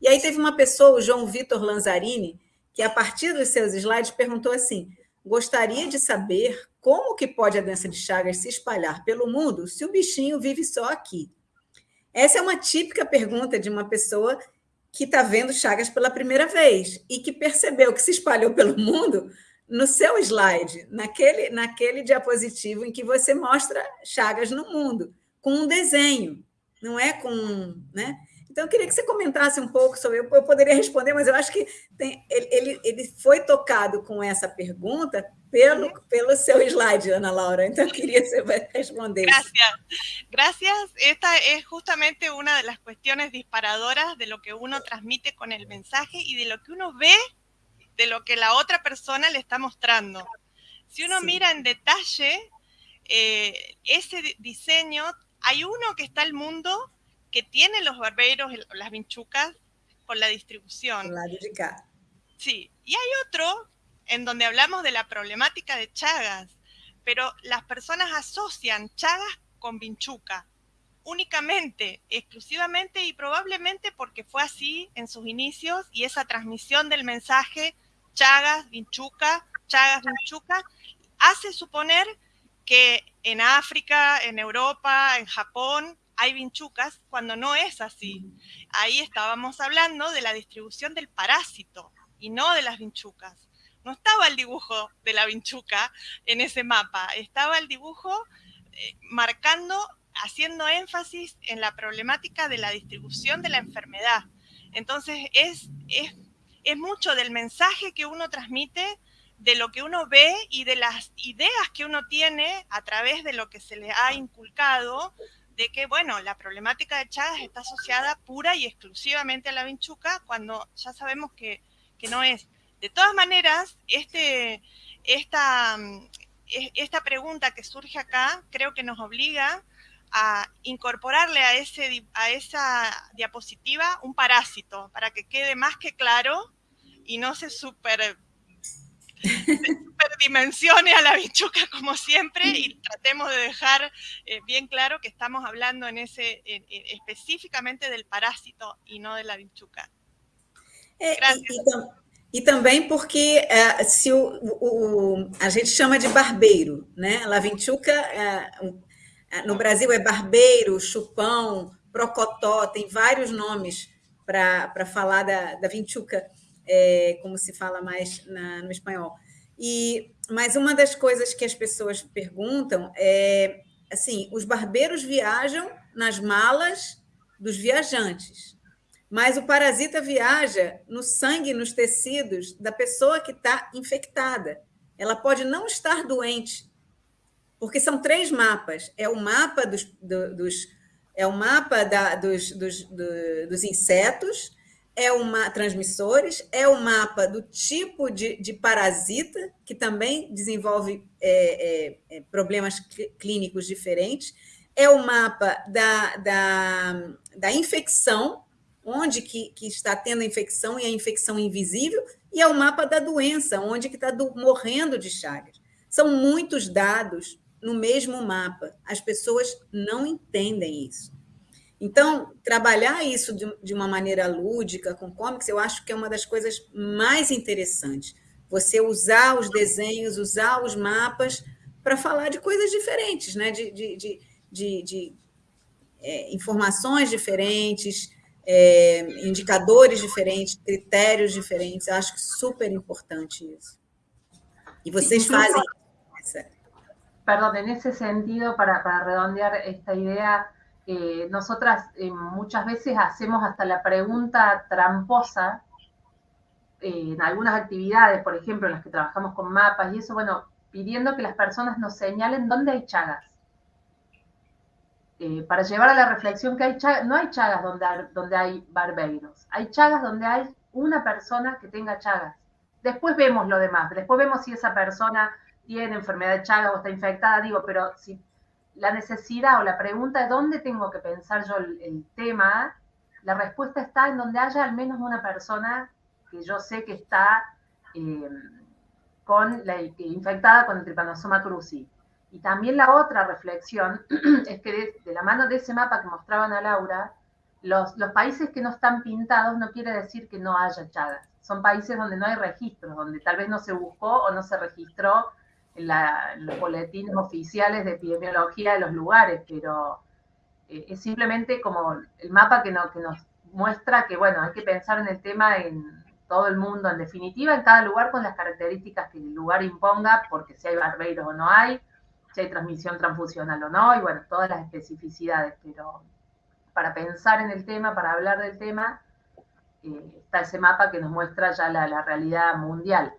E aí teve uma pessoa, o João Vitor Lanzarini, que a partir dos seus slides perguntou assim, gostaria de saber como que pode a doença de Chagas se espalhar pelo mundo se o bichinho vive só aqui? Essa é uma típica pergunta de uma pessoa que está vendo Chagas pela primeira vez e que percebeu que se espalhou pelo mundo no seu slide, naquele, naquele diapositivo em que você mostra Chagas no mundo, com um desenho, não é com. Né? Então, eu queria que você comentasse um pouco sobre. Eu, poderia responder, mas eu acho que tem, ele, ele foi tocado com essa pergunta pelo, pelo seu slide, Ana Laura. Entonces quería responder. Gracias. Gracias. Esta es justamente una de las cuestiones disparadoras de lo que uno transmite con el mensaje y de lo que uno ve de lo que la otra persona le está mostrando. Si uno mira en detalle eh, ese diseño, hay uno que está el mundo que tiene los barberos, las vinchucas, con la distribución. La Sí, y hay otro en donde hablamos de la problemática de Chagas, pero las personas asocian Chagas con Vinchuca, únicamente, exclusivamente y probablemente porque fue así en sus inicios y esa transmisión del mensaje Chagas, Vinchuca, Chagas, Vinchuca, hace suponer que en África, en Europa, en Japón, hay vinchucas cuando no es así. Ahí estábamos hablando de la distribución del parásito y no de las vinchucas no estaba el dibujo de la vinchuca en ese mapa, estaba el dibujo eh, marcando, haciendo énfasis en la problemática de la distribución de la enfermedad. Entonces, es, mucho del mensaje que uno transmite, de lo que uno ve y de las ideas que uno tiene a través de lo que se le ha inculcado de que, bueno, la problemática de Chagas está asociada pura y exclusivamente a la vinchuca, cuando ya sabemos que, no es. De todas maneras, este, esta, esta pregunta que surge acá creo que nos obliga a incorporarle a, ese, a esa diapositiva un parásito para que quede más que claro y no se super (laughs) dimensione a la bichuca como siempre y tratemos de dejar eh, bien claro que estamos hablando en ese específicamente del parásito y no de la bichuca. É, e, também porque uh, se o, o, a gente chama de barbeiro, né? La vinchuca, uh, no Brasil é barbeiro, chupão, procotó, tem vários nomes para falar da, da vinchuca, é, como se fala mais na, no espanhol. E, mas uma das coisas que as pessoas perguntam é assim: os barbeiros viajam nas malas dos viajantes, mas o parasita viaja no sangue, nos tecidos da pessoa que está infectada. Ela pode não estar doente, porque são três mapas. É o mapa dos, do, dos é o mapa da, dos, dos, do, dos insetos, é uma transmissores, é o mapa do tipo de, de parasita, que também desenvolve é, é, é problemas clínicos diferentes, é o mapa da, da, da infecção, onde que, que está tendo a infecção e a infecção invisível, e é o mapa da doença, onde que está do, morrendo de Chagas. São muitos dados no mesmo mapa. As pessoas não entendem isso. Então, trabalhar isso de, de uma maneira lúdica, com comics, eu acho que é uma das coisas mais interessantes. Você usar os desenhos, usar os mapas para falar de coisas diferentes, né? de, de, de, de, de é, informações diferentes, é, indicadores diferentes, critérios diferentes. Eu acho super importante isso. E vocês fazem isso. Perdão, nesse sentido, para, para redondear esta ideia, Eh, nosotras eh, muchas veces hacemos hasta la pregunta tramposa eh, en algunas actividades, por ejemplo, en las que trabajamos con mapas y eso, bueno, pidiendo que las personas nos señalen dónde hay chagas. Para llevar a la reflexión que hay no hay chagas donde, donde hay barbeiros, hay chagas donde hay una persona que tenga chagas. Después vemos lo demás, después vemos si esa persona tiene enfermedad de chagas o está infectada, digo, pero si la necesidad o la pregunta de dónde tengo que pensar yo el, tema, la respuesta está en donde haya al menos una persona que yo sé que está eh, con infectada con el tripanosoma cruzi. Y también la otra reflexión (clears throat) es que de, la mano de ese mapa que mostraban a Laura, los, los, países que no están pintados no quiere decir que no haya chagas. Son países donde no hay registros, donde tal vez no se buscó o no se registró en, los boletines oficiales de epidemiología de los lugares, pero eh, es simplemente como el mapa que, que nos muestra que, bueno, hay que pensar en el tema en todo el mundo, en definitiva, en cada lugar con las características que el lugar imponga, porque si hay barbeiros o no hay, si hay transmisión transfusional o no, y bueno, todas las especificidades, pero para pensar en el tema, para hablar del tema, eh, está ese mapa que nos muestra ya la, la realidad mundial.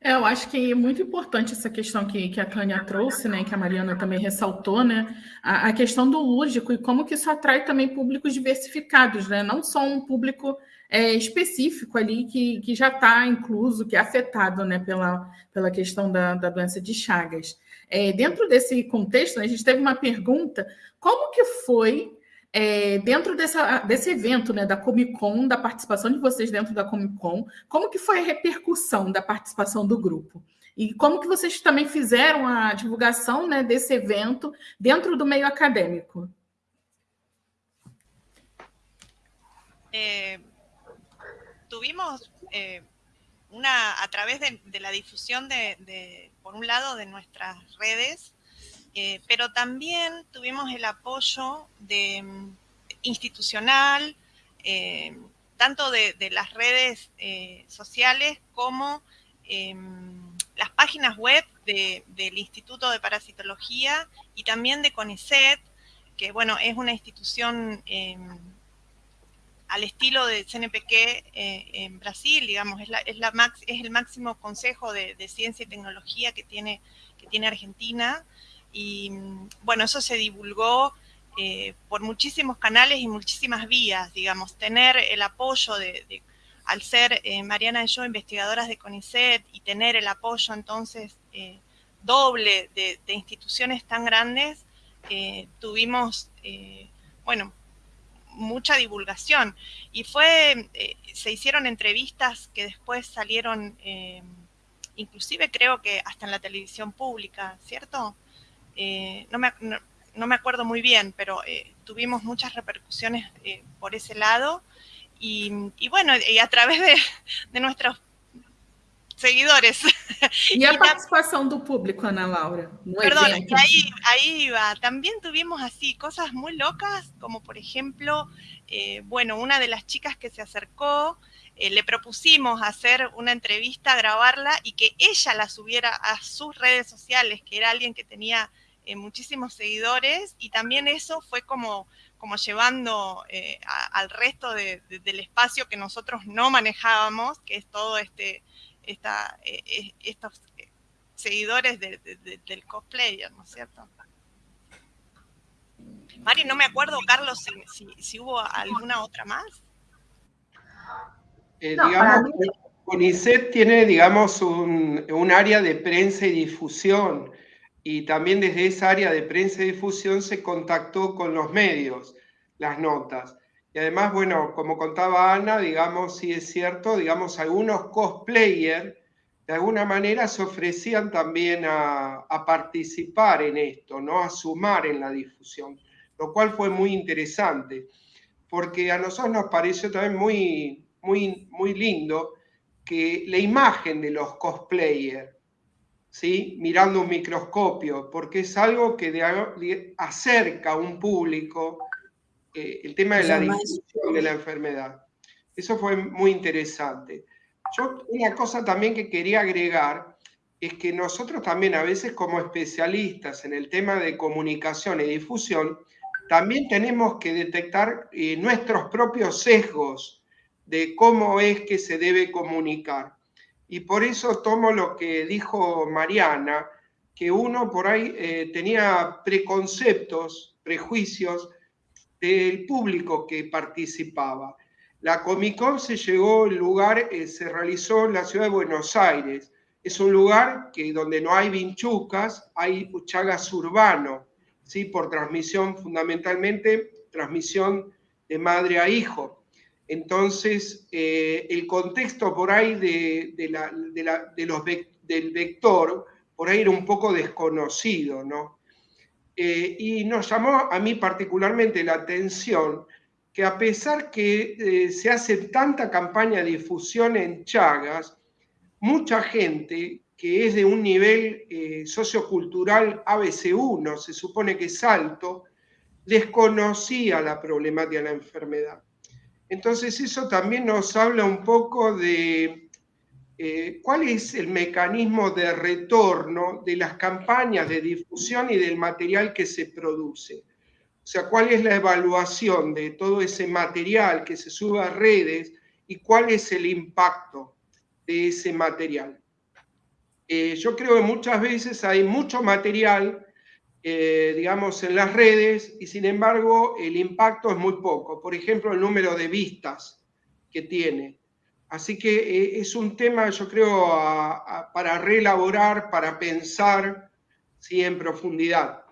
É, eu acho que é muito importante essa questão que, que a Tânia trouxe, né, que a Mariana também ressaltou, né, a, a, questão do lúdico e como que isso atrai também públicos diversificados, né, não só um público é, específico ali que, que já está incluso, que é afetado, né, pela, pela questão da, da doença de Chagas. É, dentro desse contexto, né, a gente teve uma pergunta, como que foi é, dentro dessa, desse evento, né, da Comic Con, da participação de vocês dentro da Comic Con, como que foi a repercussão da participação do grupo? E como que vocês também fizeram a divulgação né, desse evento dentro do meio acadêmico? Eh, tuvimos eh, una, a través de, la difusión de, por un lado, de nuestras redes, Eh, pero también tuvimos el apoyo de, mm, institucional, eh, tanto de, las redes sociales como em, las páginas web del Instituto de Parasitología y también de CONICET, que bueno, es una institución em, al estilo de CNPq eh, en Brasil, digamos, es, la, es, la max, es el máximo consejo de, ciencia y tecnología que tiene, Argentina. Y bueno, eso se divulgó eh, por muchísimos canales y muchísimas vías, digamos, tener el apoyo de, al ser eh, Mariana y yo investigadoras de CONICET y tener el apoyo entonces doble de, de, instituciones tan grandes, tuvimos, bueno, mucha divulgación. Y fue, eh, se hicieron entrevistas que después salieron, eh, inclusive creo que hasta en la televisión pública, ¿cierto? Eh, no, me, no, me, acuerdo muy bien, pero tuvimos muchas repercusiones por ese lado. Y, y, bueno, y a través de, de nuestros seguidores. (laughs) ¿Y a participación del público, Ana Laura? Perdón, ahí, ahí iba. También tuvimos así cosas muy locas, como por ejemplo, eh, bueno, una de las chicas que se acercó, eh, le propusimos hacer una entrevista, grabarla y que ella la subiera a sus redes sociales, que era alguien que tenía eh, muchísimos seguidores y también eso fue como como llevando al resto del espacio que nosotros no manejábamos, que es todo este, esta, eh, eh, estos eh, seguidores de, de, del cosplayer, ¿no es cierto? Mari, no me acuerdo, Carlos, si, si, hubo alguna otra más. Eh, digamos, CONICET tiene, digamos, un, un, área de prensa y difusión, y también desde esa área de prensa y difusión se contactó con los medios, las notas. Y además, bueno, como contaba Ana, digamos, sí es cierto, digamos, algunos cosplayers de alguna manera se ofrecían también a, participar en esto, ¿no? A sumar en la difusión, lo cual fue muy interesante, porque a nosotros nos pareció también muy, muy, muy lindo que la imagen de los cosplayers, ¿sí? mirando un microscopio, porque es algo que acerca a un público eh, el tema de la difusión de la enfermedad. Eso fue muy interesante. Yo, una cosa también que quería agregar es que nosotros también a veces como especialistas en el tema de comunicación y difusión, también tenemos que detectar eh, nuestros propios sesgos de cómo es que se debe comunicar. Y por eso tomo lo que dijo Mariana, que uno por ahí eh, tenía preconceptos, prejuicios del público que participaba. La Comic se llegó, el lugar eh, se realizó en la ciudad de Buenos Aires. Es un lugar que donde no hay vinchucas, hay chagas urbano, ¿sí? por transmisión fundamentalmente, transmisión de madre a hijo. Entonces, eh, el contexto por ahí de, la, de los, del vector, por ahí era un poco desconocido, ¿no? Eh, y nos llamó a mí particularmente la atención que a pesar que eh, se hace tanta campaña de difusión en Chagas, mucha gente que es de un nivel eh, sociocultural ABC1, se supone que es alto, desconocía la problemática de la enfermedad. Entonces eso también nos habla un poco de eh, cuál es el mecanismo de retorno de las campañas de difusión y del material que se produce. O sea, cuál es la evaluación de todo ese material que se sube a redes y cuál es el impacto de ese material. Eh, yo creo que muchas veces hay mucho material, eh, digamos, en las redes y sin embargo el impacto es muy poco. Por ejemplo, el número de vistas que tiene. Así que eh, es un tema, yo creo, para reelaborar, para pensar ¿sí? en profundidad.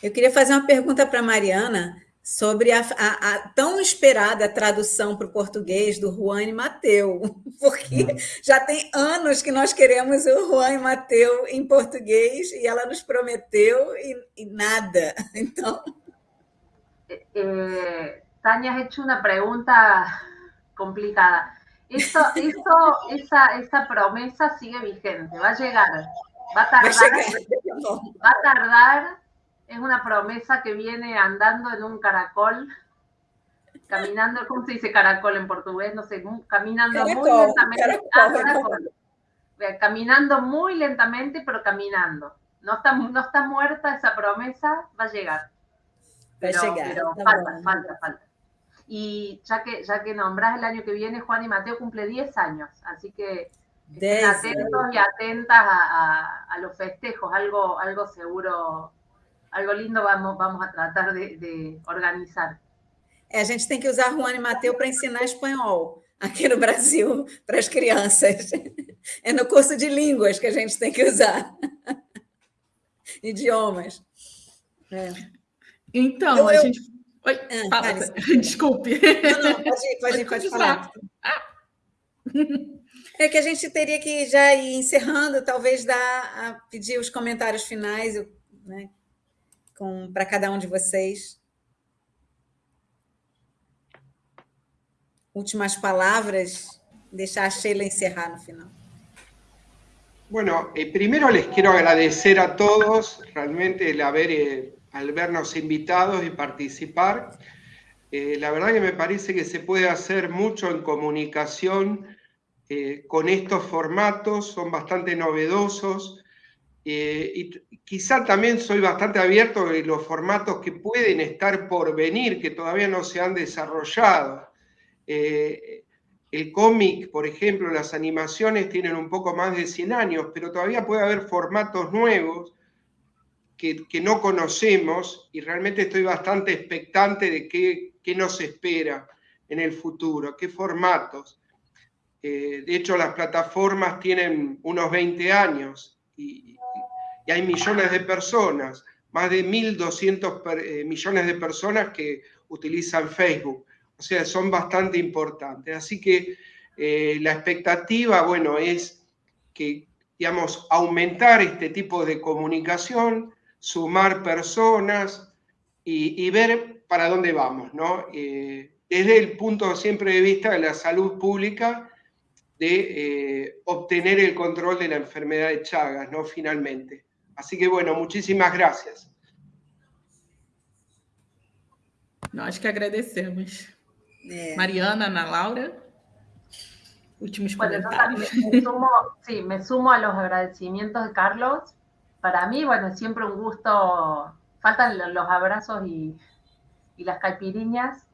Eu queria fazer uma pergunta para a Mariana sobre a, a, a, tão esperada tradução para o português do Juan e Mateu, (laughs) porque hum. já tem anos que nós queremos o Juan e Mateu em português e ela nos prometeu e, e nada. (laughs) Então. É, é Tania, has hecho una pregunta complicada. Eso, (laughs) eso, esa, esa promesa sigue vigente, va a llegar, va a tardar, (laughs) va a tardar, es una promesa que viene andando en un caracol, caminando, ¿cómo se dice caracol en portugués? No sé, caminando muy lentamente. Ah, caminando muy lentamente, pero caminando. No está, no está muerta esa promesa, va a llegar. Pero, falta, falta, falta. Y ya que, ya que nombrás el año que viene, Juan y Mateo cumple 10 años, así que estén atentos y atentas a, los festejos, algo, algo seguro, algo lindo vamos, vamos a tratar de, de organizar. a gente tem que usar Juan e Mateu para ensinar espanhol aqui no Brasil (laughs) para as crianças. (laughs) É no curso de línguas que a gente tem que usar. (laughs) Idiomas. É. Então, eu, a eu... gente. Oi, ah, (laughs) fala. Desculpe. Não, não, pode ir, pode, ir, pode falar. Ah. É que a gente teria que já ir encerrando, talvez dar, pedir os comentários finais né, para cada um de vocês. Últimas palabras, deixar a Sheila encerrar no final. Bueno, eh, primero les quiero agradecer a todos realmente el haber, eh, al vernos invitados y participar. Eh, la verdad que me parece que se puede hacer mucho en comunicación con estos formatos, son bastante novedosos. y quizá también soy bastante abierto de los formatos que pueden estar por venir, que todavía no se han desarrollado. El cómic, por ejemplo, las animaciones tienen un poco más de 100 años, pero todavía puede haber formatos nuevos que, no conocemos y realmente estoy bastante expectante de qué, nos espera en el futuro, qué formatos. Eh, de hecho, las plataformas tienen unos 20 años y, hay millones de personas, más de 1.200 eh, millones de personas que utilizan Facebook. O sea, son bastante importantes. Así que eh, la expectativa, bueno, es que, digamos, aumentar este tipo de comunicación, sumar personas y, ver para dónde vamos, ¿no? Eh, desde el punto siempre de vista de la salud pública, de eh, obtener el control de la enfermedad de Chagas, ¿no? Finalmente. Así que bueno, muchísimas gracias. Nós que agradecemos. Eh, Mariana, Ana Laura, últimos comentarios. me sumo, sí, me sumo a los agradecimientos de Carlos. Para mí, bueno, siempre un gusto. Faltan los abrazos y, las caipiriñas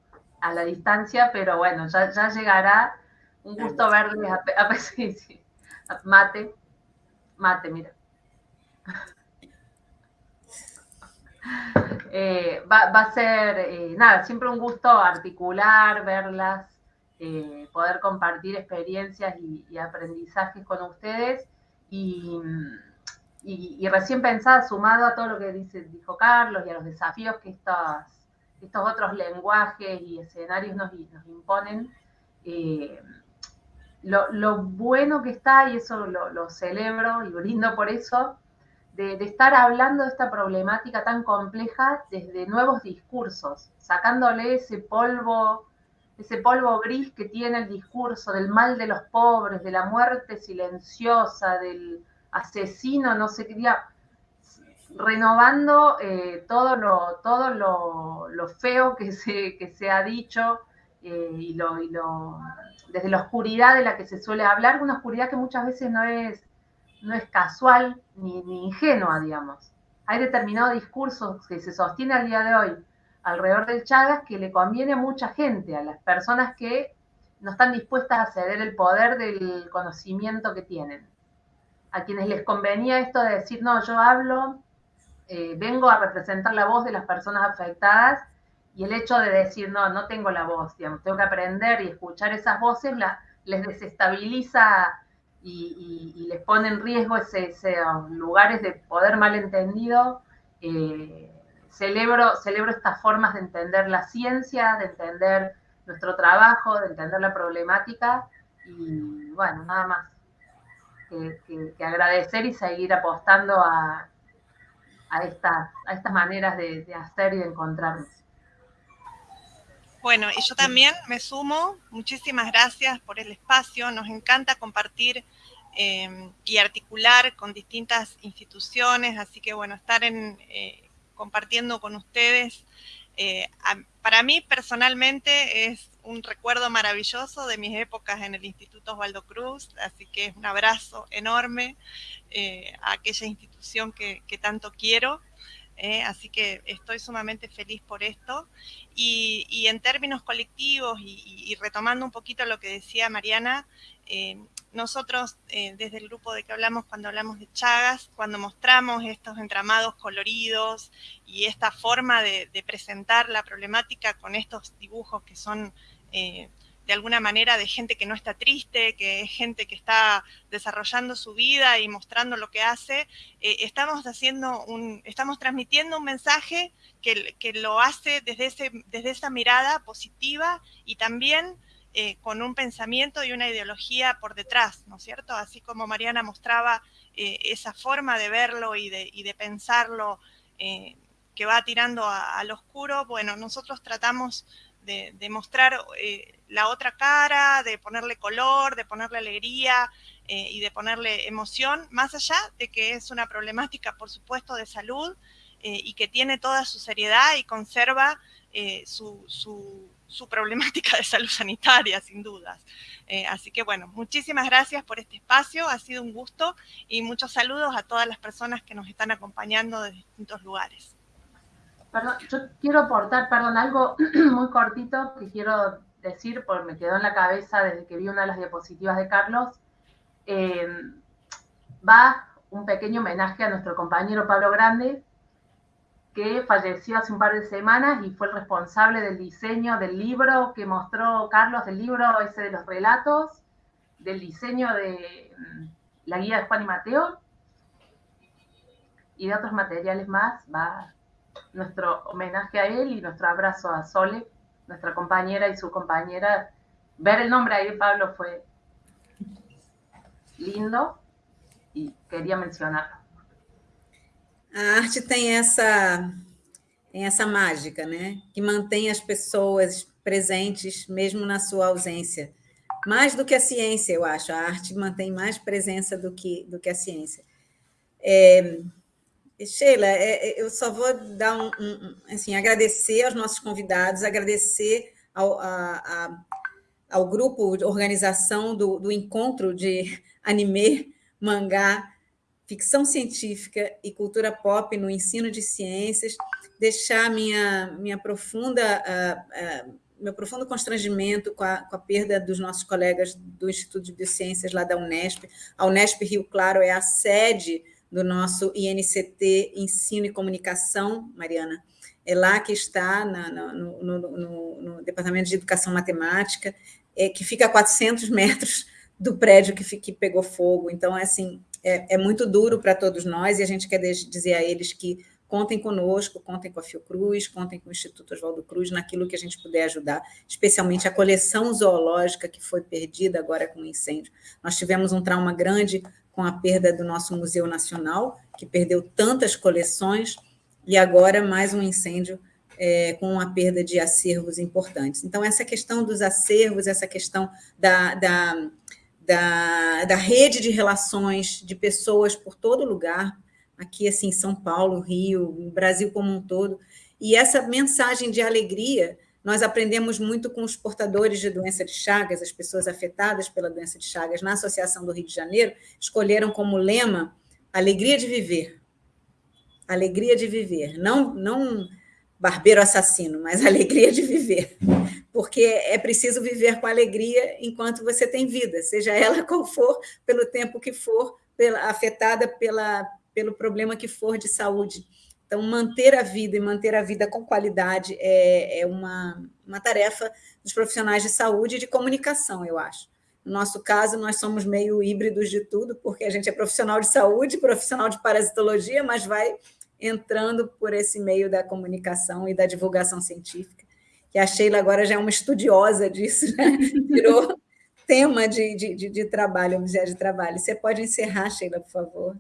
a la distancia, pero bueno, ya, llegará. Un gusto verles a, a, (laughs) mate, mate, mira. (laughs) Eh, va, a ser, eh, nada, siempre un gusto articular, verlas, eh, poder compartir experiencias y, aprendizajes con ustedes. Y, recién pensada, sumado a todo lo que dice, dijo Carlos y a los desafíos que estos, otros lenguajes y escenarios nos, imponen, lo, bueno que está, y eso lo, celebro y brindo por eso, de, estar hablando de esta problemática tan compleja desde nuevos discursos, sacándole ese polvo, ese polvo gris que tiene el discurso del mal de los pobres, de la muerte silenciosa, del asesino, no sé qué, renovando eh, todo, lo, todo lo, feo que se, que se ha dicho eh, y, lo, y lo, desde la oscuridad de la que se suele hablar, una oscuridad que muchas veces no es no es casual ni, ingenua, digamos. Hay determinado discurso que se sostiene al día de hoy alrededor del Chagas que le conviene a mucha gente, a las personas que no están dispuestas a ceder el poder del conocimiento que tienen. A quienes les convenía esto de decir, no, yo hablo, eh, vengo a representar la voz de las personas afectadas y el hecho de decir, no, no tengo la voz, digamos, tengo que aprender y escuchar esas voces, la, les desestabiliza y, les pone en riesgo esos lugares de poder malentendido. Eh, celebro, celebro estas formas de entender la ciencia, de entender nuestro trabajo, de entender la problemática y bueno, nada más que, agradecer y seguir apostando a, a, a estas maneras de, hacer y de encontrarnos. Bueno, y yo también me sumo. Muchísimas gracias por el espacio. Nos encanta compartir Em, y articular con distintas instituciones, así que bueno, estar en, eh, compartiendo con ustedes, eh, para mí personalmente es un recuerdo maravilloso de mis épocas en el Instituto Osvaldo Cruz, así que es un abrazo enorme eh, a aquella institución que, tanto quiero. ¿eh? así que estoy sumamente feliz por esto. Y, en términos colectivos, y, retomando un poquito lo que decía Mariana, eh, nosotros desde el grupo de que hablamos cuando hablamos de Chagas, cuando mostramos estos entramados coloridos y esta forma de, presentar la problemática con estos dibujos que son de alguna manera de gente que no está triste, que es gente que está desarrollando su vida y mostrando lo que hace, eh, estamos haciendo un, estamos transmitiendo un mensaje que, que lo hace desde, ese, desde esa mirada positiva y también eh, con un pensamiento y una ideología por detrás, ¿no es cierto? Así como Mariana mostraba eh, esa forma de verlo y de, y de pensarlo que va tirando al oscuro, bueno, nosotros tratamos de, mostrar eh, la otra cara, de ponerle color, de ponerle alegría eh, y de ponerle emoción, más allá de que es una problemática, por supuesto, de salud eh, y que tiene toda su seriedad y conserva su, su, problemática de salud sanitaria, sin dudas. así que bueno, muchísimas gracias por este espacio, ha sido un gusto y muchos saludos a todas las personas que nos están acompañando de distintos lugares. Perdón, yo quiero aportar, perdón, algo (clears throat) muy cortito que quiero decir, porque me quedó en la cabeza desde que vi una de las diapositivas de Carlos. Eh, va un pequeño homenaje a nuestro compañero Pablo Grande, que falleció hace un par de semanas y fue el responsable del diseño del libro que mostró Carlos, del libro ese de los relatos, del diseño de mm, la guía de Juan y Mateo y de otros materiales más. Va nuestro homenaje a él y nuestro abrazo a Sole, nuestra compañera y su compañera. Ver el nombre ahí, Pablo, fue lindo e queria mencionar. A arte tem essa, tem essa mágica, né? Que mantém as pessoas presentes mesmo na sua ausência. Mais do que a ciência, eu acho. A arte mantém mais presença do que, do que a ciência. É, Sheila, é, é, eu só vou dar um, um, assim, agradecer aos nossos convidados, agradecer ao, a, a, ao grupo de organização do, do encontro de (laughs) anime, mangá, ficção científica e cultura pop no ensino de ciências, deixar minha, minha profunda, uh, uh, meu profundo constrangimento com a, com a, perda dos nossos colegas do Instituto de Biociências lá da Unesp. A Unesp Rio Claro é a sede do nosso INCT Ensino e Comunicação, Mariana. É lá que está, na, no, no, no, no, Departamento de Educação Matemática, é, que fica a 400 metros do prédio que, que pegou fogo. Então, é, assim, é, é muito duro para todos nós e a gente quer dizer a eles que contem conosco, contem com a Fiocruz, contem com o Instituto Oswaldo Cruz naquilo que a gente puder ajudar, especialmente a coleção zoológica que foi perdida agora com o incêndio. Nós tivemos um trauma grande com a perda do nosso Museu Nacional, que perdeu tantas coleções, e agora mais um incêndio é, com a perda de acervos importantes. Então, essa questão dos acervos, essa questão da, da, da, da rede de relações de pessoas por todo lugar, aqui assim, São Paulo, Rio, Brasil como um todo, e essa mensagem de alegria nós aprendemos muito com os portadores de doença de Chagas, as pessoas afetadas pela doença de Chagas na Associação do Rio de Janeiro, escolheram como lema alegria de viver. Alegria de viver. Não, não barbeiro assassino, mas (laughs) alegria de viver. Porque é preciso viver com alegria enquanto você tem vida, seja ela qual for, pelo tempo que for, pela, afetada pela, pelo problema que for de saúde. Então, manter a vida e manter a vida com qualidade é, é uma, uma tarefa dos profissionais de saúde e de comunicação, eu acho. No nosso caso, nós somos meio híbridos de tudo, porque a gente é profissional de saúde, profissional de parasitologia, mas vai entrando por esse meio da comunicação e da divulgação científica, que a Sheila agora já é uma estudiosa disso, né? (laughs) virou tema de, de, de, de trabalho, objeto de trabalho. Você pode encerrar, Sheila, por favor?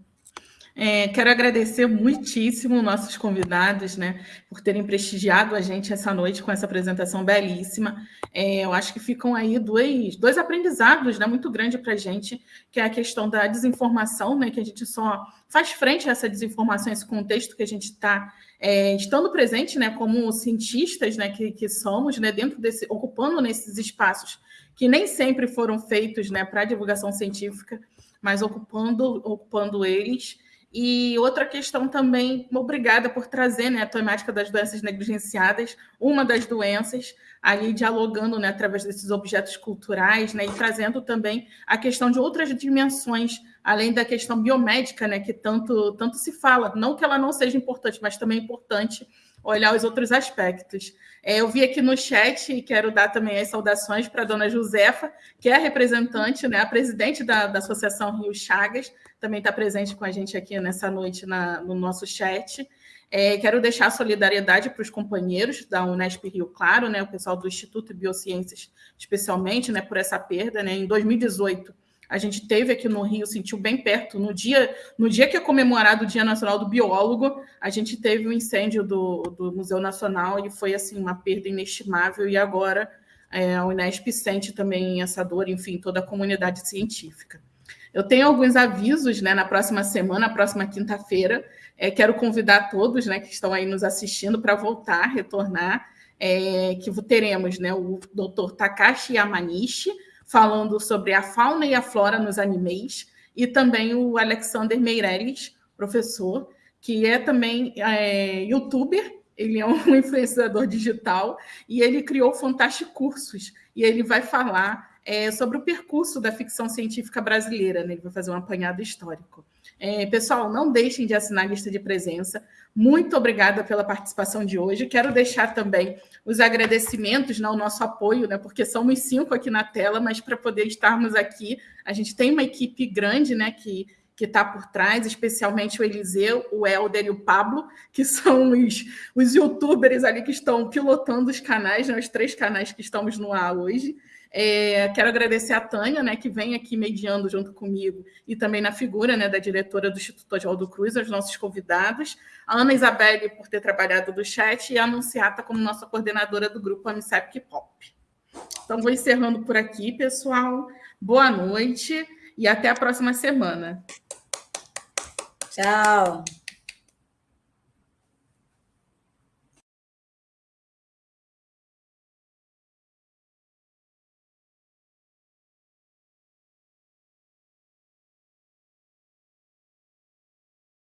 É, quero agradecer muitíssimo nossos convidados, né, por terem prestigiado a gente essa noite com essa apresentação belíssima. É, eu acho que ficam aí dois, dois aprendizados, né, muito grandes para a gente, que é a questão da desinformação, né, que a gente só faz frente a essa desinformação, esse contexto que a gente está é, estando presente, né, como cientistas, né, que, que somos, né, dentro desse, ocupando nesses espaços que nem sempre foram feitos, né, para divulgação científica, mas ocupando, ocupando eles E outra questão também, obrigada por trazer né, a temática das doenças negligenciadas, uma das doenças, ali dialogando né, através desses objetos culturais, né, e trazendo também a questão de outras dimensões, além da questão biomédica, né, que tanto, tanto se fala. Não que ela não seja importante, mas também é importante olhar os outros aspectos. É, eu vi aqui no chat e quero dar também as saudações para a dona Josefa, que é a representante, né, a presidente da, da Associação Rio Chagas, também está presente com a gente aqui nessa noite na, no nosso chat. É, quero deixar solidariedade para os companheiros da Unesp Rio Claro, né, o pessoal do Instituto de Biociências, especialmente, né, por essa perda. Né, em 2018, a gente teve aqui no Rio, sentiu bem perto, no dia, no dia que é comemorado o Dia Nacional do Biólogo, a gente teve o um incêndio do, do Museu Nacional e foi assim uma perda inestimável, e agora é, a Unesp sente também essa dor, enfim, toda a comunidade científica. Eu tenho alguns avisos né, na próxima semana, na próxima quinta-feira. É, quero convidar todos né, que estão aí nos assistindo para voltar, retornar, é, que teremos né, o doutor Takashi Yamanishi, falando sobre a fauna e a flora nos animes, e também o Alexander Meirelles, professor, que é também é, youtuber, ele é um (laughs) influenciador digital, e ele criou Fantástico Cursos, e ele vai falar é, sobre o percurso da ficção científica brasileira, né? ele vai fazer um apanhado histórico. É, pessoal, não deixem de assinar a lista de presença. Muito obrigada pela participação de hoje. Quero deixar também os agradecimentos né, ao nosso apoio, né, porque somos cinco aqui na tela, mas para poder estarmos aqui, a gente tem uma equipe grande né, que que está por trás, especialmente o Eliseu, o Helder e o Pablo, que (laughs) são os, os youtubers ali que estão pilotando os canais, né, os três canais que estamos no ar hoje. É, quero agradecer a Tânia, né, que vem aqui mediando junto comigo, e também na figura né, da diretora do Instituto Oswaldo Cruz, aos nossos convidados, a Ana Isabelle por ter trabalhado do chat e a Anunciata como nossa coordenadora do grupo Amicep Pop. Então, vou encerrando por aqui, pessoal. Boa noite e até a próxima semana. Tchau.